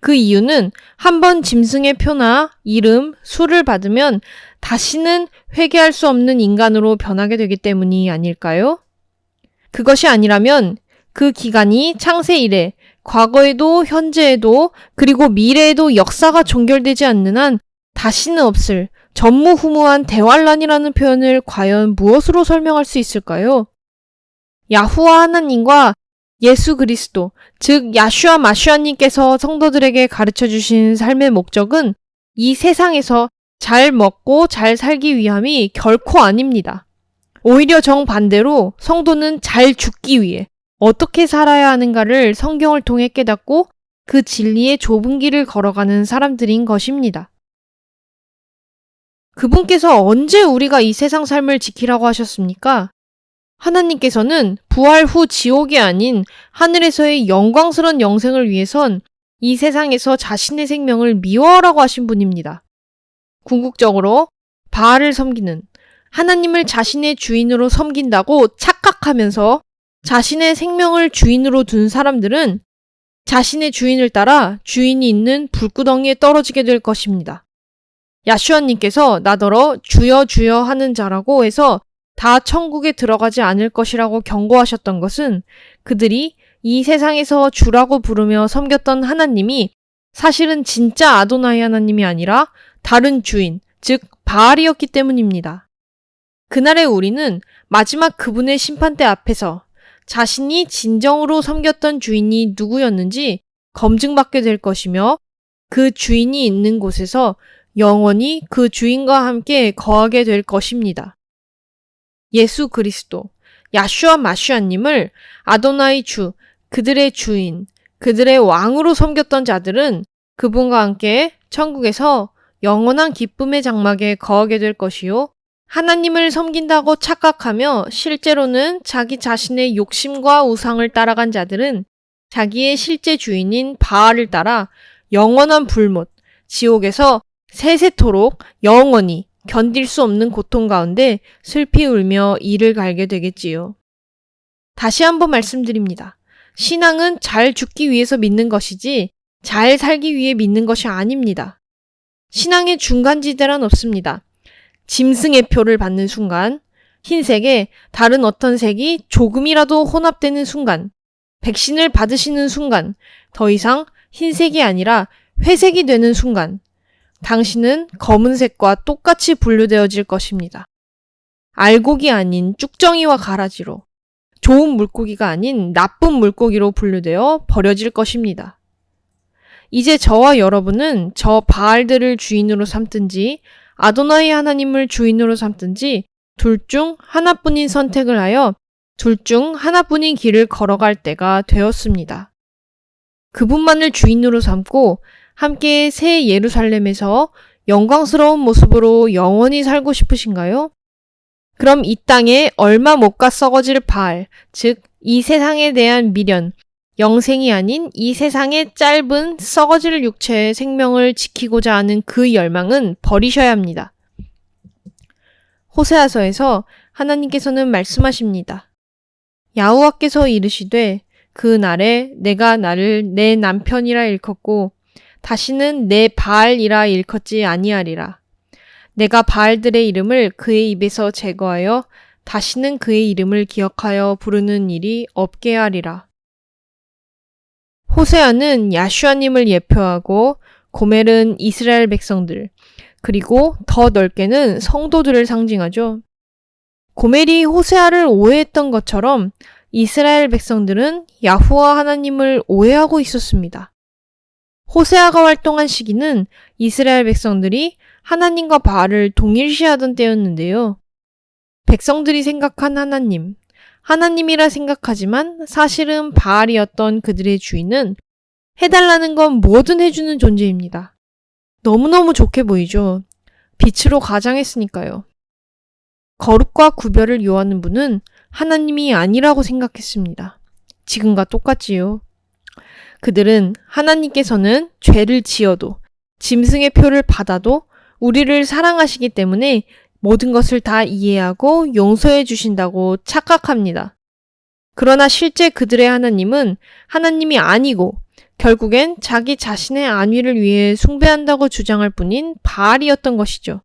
그 이유는 한 번 짐승의 표나 이름, 수를 받으면 다시는 회개할 수 없는 인간으로 변하게 되기 때문이 아닐까요? 그것이 아니라면 그 기간이 창세 이래 과거에도 현재에도 그리고 미래에도 역사가 종결되지 않는 한 다시는 없을 전무후무한 대환란이라는 표현을 과연 무엇으로 설명할 수 있을까요? 야후와 하나님과 예수 그리스도, 즉 야슈아 마슈아님께서 성도들에게 가르쳐 주신 삶의 목적은 이 세상에서 잘 먹고 잘 살기 위함이 결코 아닙니다. 오히려 정반대로 성도는 잘 죽기 위해 어떻게 살아야 하는가를 성경을 통해 깨닫고 그 진리의 좁은 길을 걸어가는 사람들인 것입니다. 그분께서 언제 우리가 이 세상 삶을 지키라고 하셨습니까? 하나님께서는 부활 후 지옥이 아닌 하늘에서의 영광스러운 영생을 위해선 이 세상에서 자신의 생명을 미워하라고 하신 분입니다. 궁극적으로 바알을 섬기는 하나님을 자신의 주인으로 섬긴다고 착각하면서 자신의 생명을 주인으로 둔 사람들은 자신의 주인을 따라 주인이 있는 불구덩이에 떨어지게 될 것입니다. 야슈아님께서 나더러 주여 주여 하는 자라고 해서 다 천국에 들어가지 않을 것이라고 경고하셨던 것은 그들이 이 세상에서 주라고 부르며 섬겼던 하나님이 사실은 진짜 아도나이 하나님이 아니라 다른 주인, 즉 바알이었기 때문입니다. 그날의 우리는 마지막 그분의 심판대 앞에서 자신이 진정으로 섬겼던 주인이 누구였는지 검증받게 될 것이며 그 주인이 있는 곳에서 영원히 그 주인과 함께 거하게 될 것입니다. 예수 그리스도, 야슈아 마슈아님을 아도나이 주, 그들의 주인, 그들의 왕으로 섬겼던 자들은 그분과 함께 천국에서 영원한 기쁨의 장막에 거하게 될 것이요. 하나님을 섬긴다고 착각하며 실제로는 자기 자신의 욕심과 우상을 따라간 자들은 자기의 실제 주인인 바알을 따라 영원한 불못, 지옥에서 세세토록 영원히 견딜 수 없는 고통 가운데 슬피 울며 이를 갈게 되겠지요. 다시 한번 말씀드립니다. 신앙은 잘 죽기 위해서 믿는 것이지 잘 살기 위해 믿는 것이 아닙니다. 신앙의 중간지대란 없습니다. 짐승의 표를 받는 순간, 흰색에 다른 어떤 색이 조금이라도 혼합되는 순간, 백신을 받으시는 순간, 더 이상 흰색이 아니라 회색이 되는 순간, 당신은 검은색과 똑같이 분류되어질 것입니다. 알곡이 아닌 쭉정이와 가라지로, 좋은 물고기가 아닌 나쁜 물고기로 분류되어 버려질 것입니다. 이제 저와 여러분은 저 바알들을 주인으로 삼든지 아도나이 하나님을 주인으로 삼든지 둘 중 하나뿐인 선택을 하여 둘 중 하나뿐인 길을 걸어갈 때가 되었습니다. 그분만을 주인으로 삼고 함께 새 예루살렘에서 영광스러운 모습으로 영원히 살고 싶으신가요? 그럼 이 땅에 얼마 못 가 썩어질 바알, 즉, 이 세상에 대한 미련, 영생이 아닌 이 세상의 짧은 썩어질 육체의 생명을 지키고자 하는 그 열망은 버리셔야 합니다. 호세아서에서 하나님께서는 말씀하십니다. 야후와께서 이르시되 그 날에 내가 나를 내 남편이라 일컫고 다시는 내 바알이라 일컫지 아니하리라. 내가 바알들의 이름을 그의 입에서 제거하여 다시는 그의 이름을 기억하여 부르는 일이 없게 하리라. 호세아는 야슈아님을 예표하고 고멜은 이스라엘 백성들, 그리고 더 넓게는 성도들을 상징하죠. 고멜이 호세아를 오해했던 것처럼 이스라엘 백성들은 야후와 하나님을 오해하고 있었습니다. 호세아가 활동한 시기는 이스라엘 백성들이 하나님과 바알을 동일시하던 때였는데요. 백성들이 생각한 하나님, 하나님이라 생각하지만 사실은 바알이었던 그들의 주인은 해달라는 건 뭐든 해주는 존재입니다. 너무너무 좋게 보이죠. 빛으로 가장했으니까요. 거룩과 구별을 요하는 분은 하나님이 아니라고 생각했습니다. 지금과 똑같지요. 그들은 하나님께서는 죄를 지어도 짐승의 표를 받아도 우리를 사랑하시기 때문에 모든 것을 다 이해하고 용서해 주신다고 착각합니다. 그러나 실제 그들의 하나님은 하나님이 아니고 결국엔 자기 자신의 안위를 위해 숭배한다고 주장할 뿐인 바알이었던 것이죠.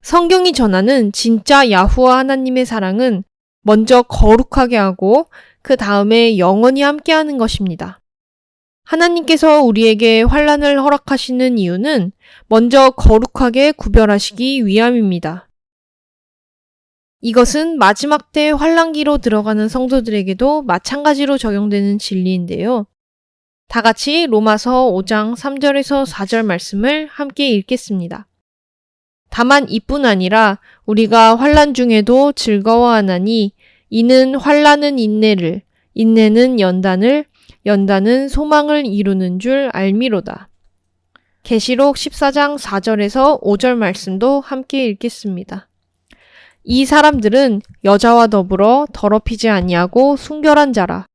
성경이 전하는 진짜 야후와 하나님의 사랑은 먼저 거룩하게 하고 그 다음에 영원히 함께하는 것입니다. 하나님께서 우리에게 환란을 허락하시는 이유는 먼저 거룩하게 구별하시기 위함입니다. 이것은 마지막 때 환란기로 들어가는 성도들에게도 마찬가지로 적용되는 진리인데요. 다 같이 로마서 5장 3절에서 4절 말씀을 함께 읽겠습니다. 다만 이뿐 아니라 우리가 환란 중에도 즐거워하나니 이는 환란은 인내를 인내는 연단을 연단은 소망을 이루는 줄 알미로다. 계시록 14장 4절에서 5절 말씀도 함께 읽겠습니다. 이 사람들은 여자와 더불어 더럽히지 아니하고 순결한 자라.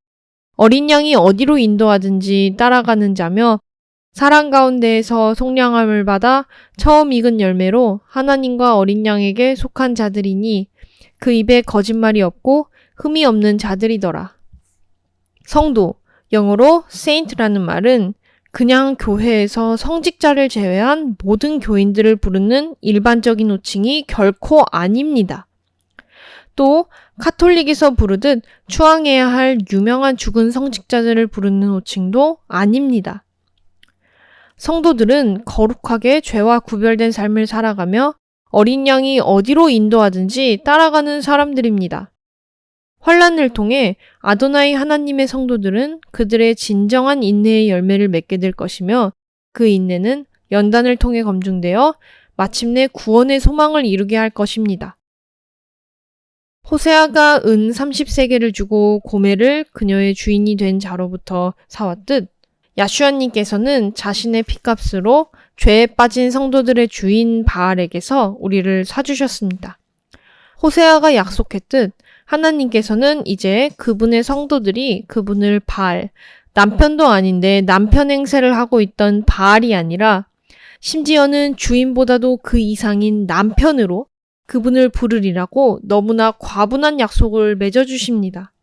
어린 양이 어디로 인도하든지 따라가는 자며 사랑 가운데에서 속량함을 받아 처음 익은 열매로 하나님과 어린 양에게 속한 자들이니 그 입에 거짓말이 없고 흠이 없는 자들이더라. 성도, 영어로 saint라는 말은 그냥 교회에서 성직자를 제외한 모든 교인들을 부르는 일반적인 호칭이 결코 아닙니다. 또 카톨릭에서 부르듯 추앙해야 할 유명한 죽은 성직자들을 부르는 호칭도 아닙니다. 성도들은 거룩하게 죄와 구별된 삶을 살아가며 어린 양이 어디로 인도하든지 따라가는 사람들입니다. 환란을 통해 아도나이 하나님의 성도들은 그들의 진정한 인내의 열매를 맺게 될 것이며 그 인내는 연단을 통해 검증되어 마침내 구원의 소망을 이루게 할 것입니다. 호세아가 은 30세계를 주고 고멜을 그녀의 주인이 된 자로부터 사왔듯 야슈아님께서는 자신의 피값으로 죄에 빠진 성도들의 주인 바알에게서 우리를 사주셨습니다. 호세아가 약속했듯 하나님께서는 이제 그분의 성도들이 그분을 바알, 남편도 아닌데 남편 행세를 하고 있던 바알이 아니라 심지어는 주인보다도 그 이상인 남편으로 그분을 부르리라고 너무나 과분한 약속을 맺어주십니다.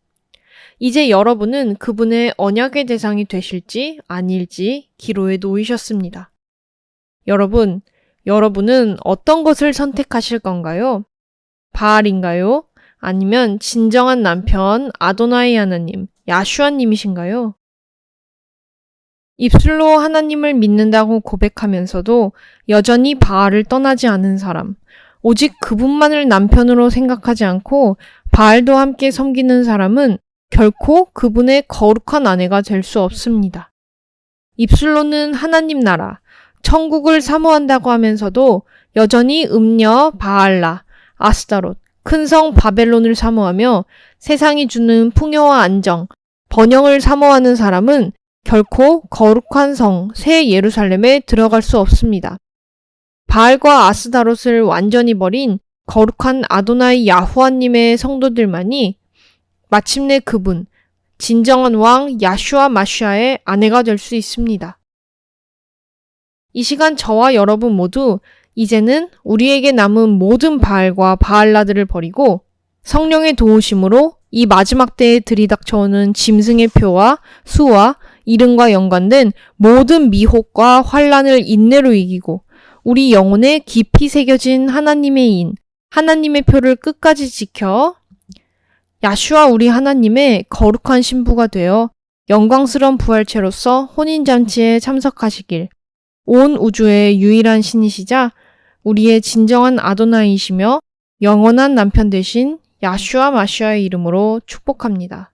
이제 여러분은 그분의 언약의 대상이 되실지 아닐지 기로에 놓이셨습니다. 여러분, 여러분은 어떤 것을 선택하실 건가요? 바알인가요? 아니면 진정한 남편 아도나이 하나님, 야슈아님이신가요? 입술로 하나님을 믿는다고 고백하면서도 여전히 바알을 떠나지 않은 사람, 오직 그분만을 남편으로 생각하지 않고 바알도 함께 섬기는 사람은 결코 그분의 거룩한 아내가 될 수 없습니다. 입술로는 하나님 나라, 천국을 사모한다고 하면서도 여전히 음녀 바알라, 아스타롯, 큰 성 바벨론을 사모하며 세상이 주는 풍요와 안정, 번영을 사모하는 사람은 결코 거룩한 성, 새 예루살렘에 들어갈 수 없습니다. 바알과 아스다롯을 완전히 버린 거룩한 아도나이 야후아님의 성도들만이 마침내 그분, 진정한 왕 야슈아 마슈아의 아내가 될 수 있습니다. 이 시간 저와 여러분 모두 이제는 우리에게 남은 모든 바알과 바알라들을 버리고 성령의 도우심으로 이 마지막 때에 들이닥쳐오는 짐승의 표와 수와 이름과 연관된 모든 미혹과 환란을 인내로 이기고 우리 영혼에 깊이 새겨진 하나님의 인, 하나님의 표를 끝까지 지켜 야슈와 우리 하나님의 거룩한 신부가 되어 영광스러운 부활체로서 혼인잔치에 참석하시길 온 우주의 유일한 신이시자 우리의 진정한 아도나이시며 영원한 남편 되신 야슈아 마슈아의 이름으로 축복합니다.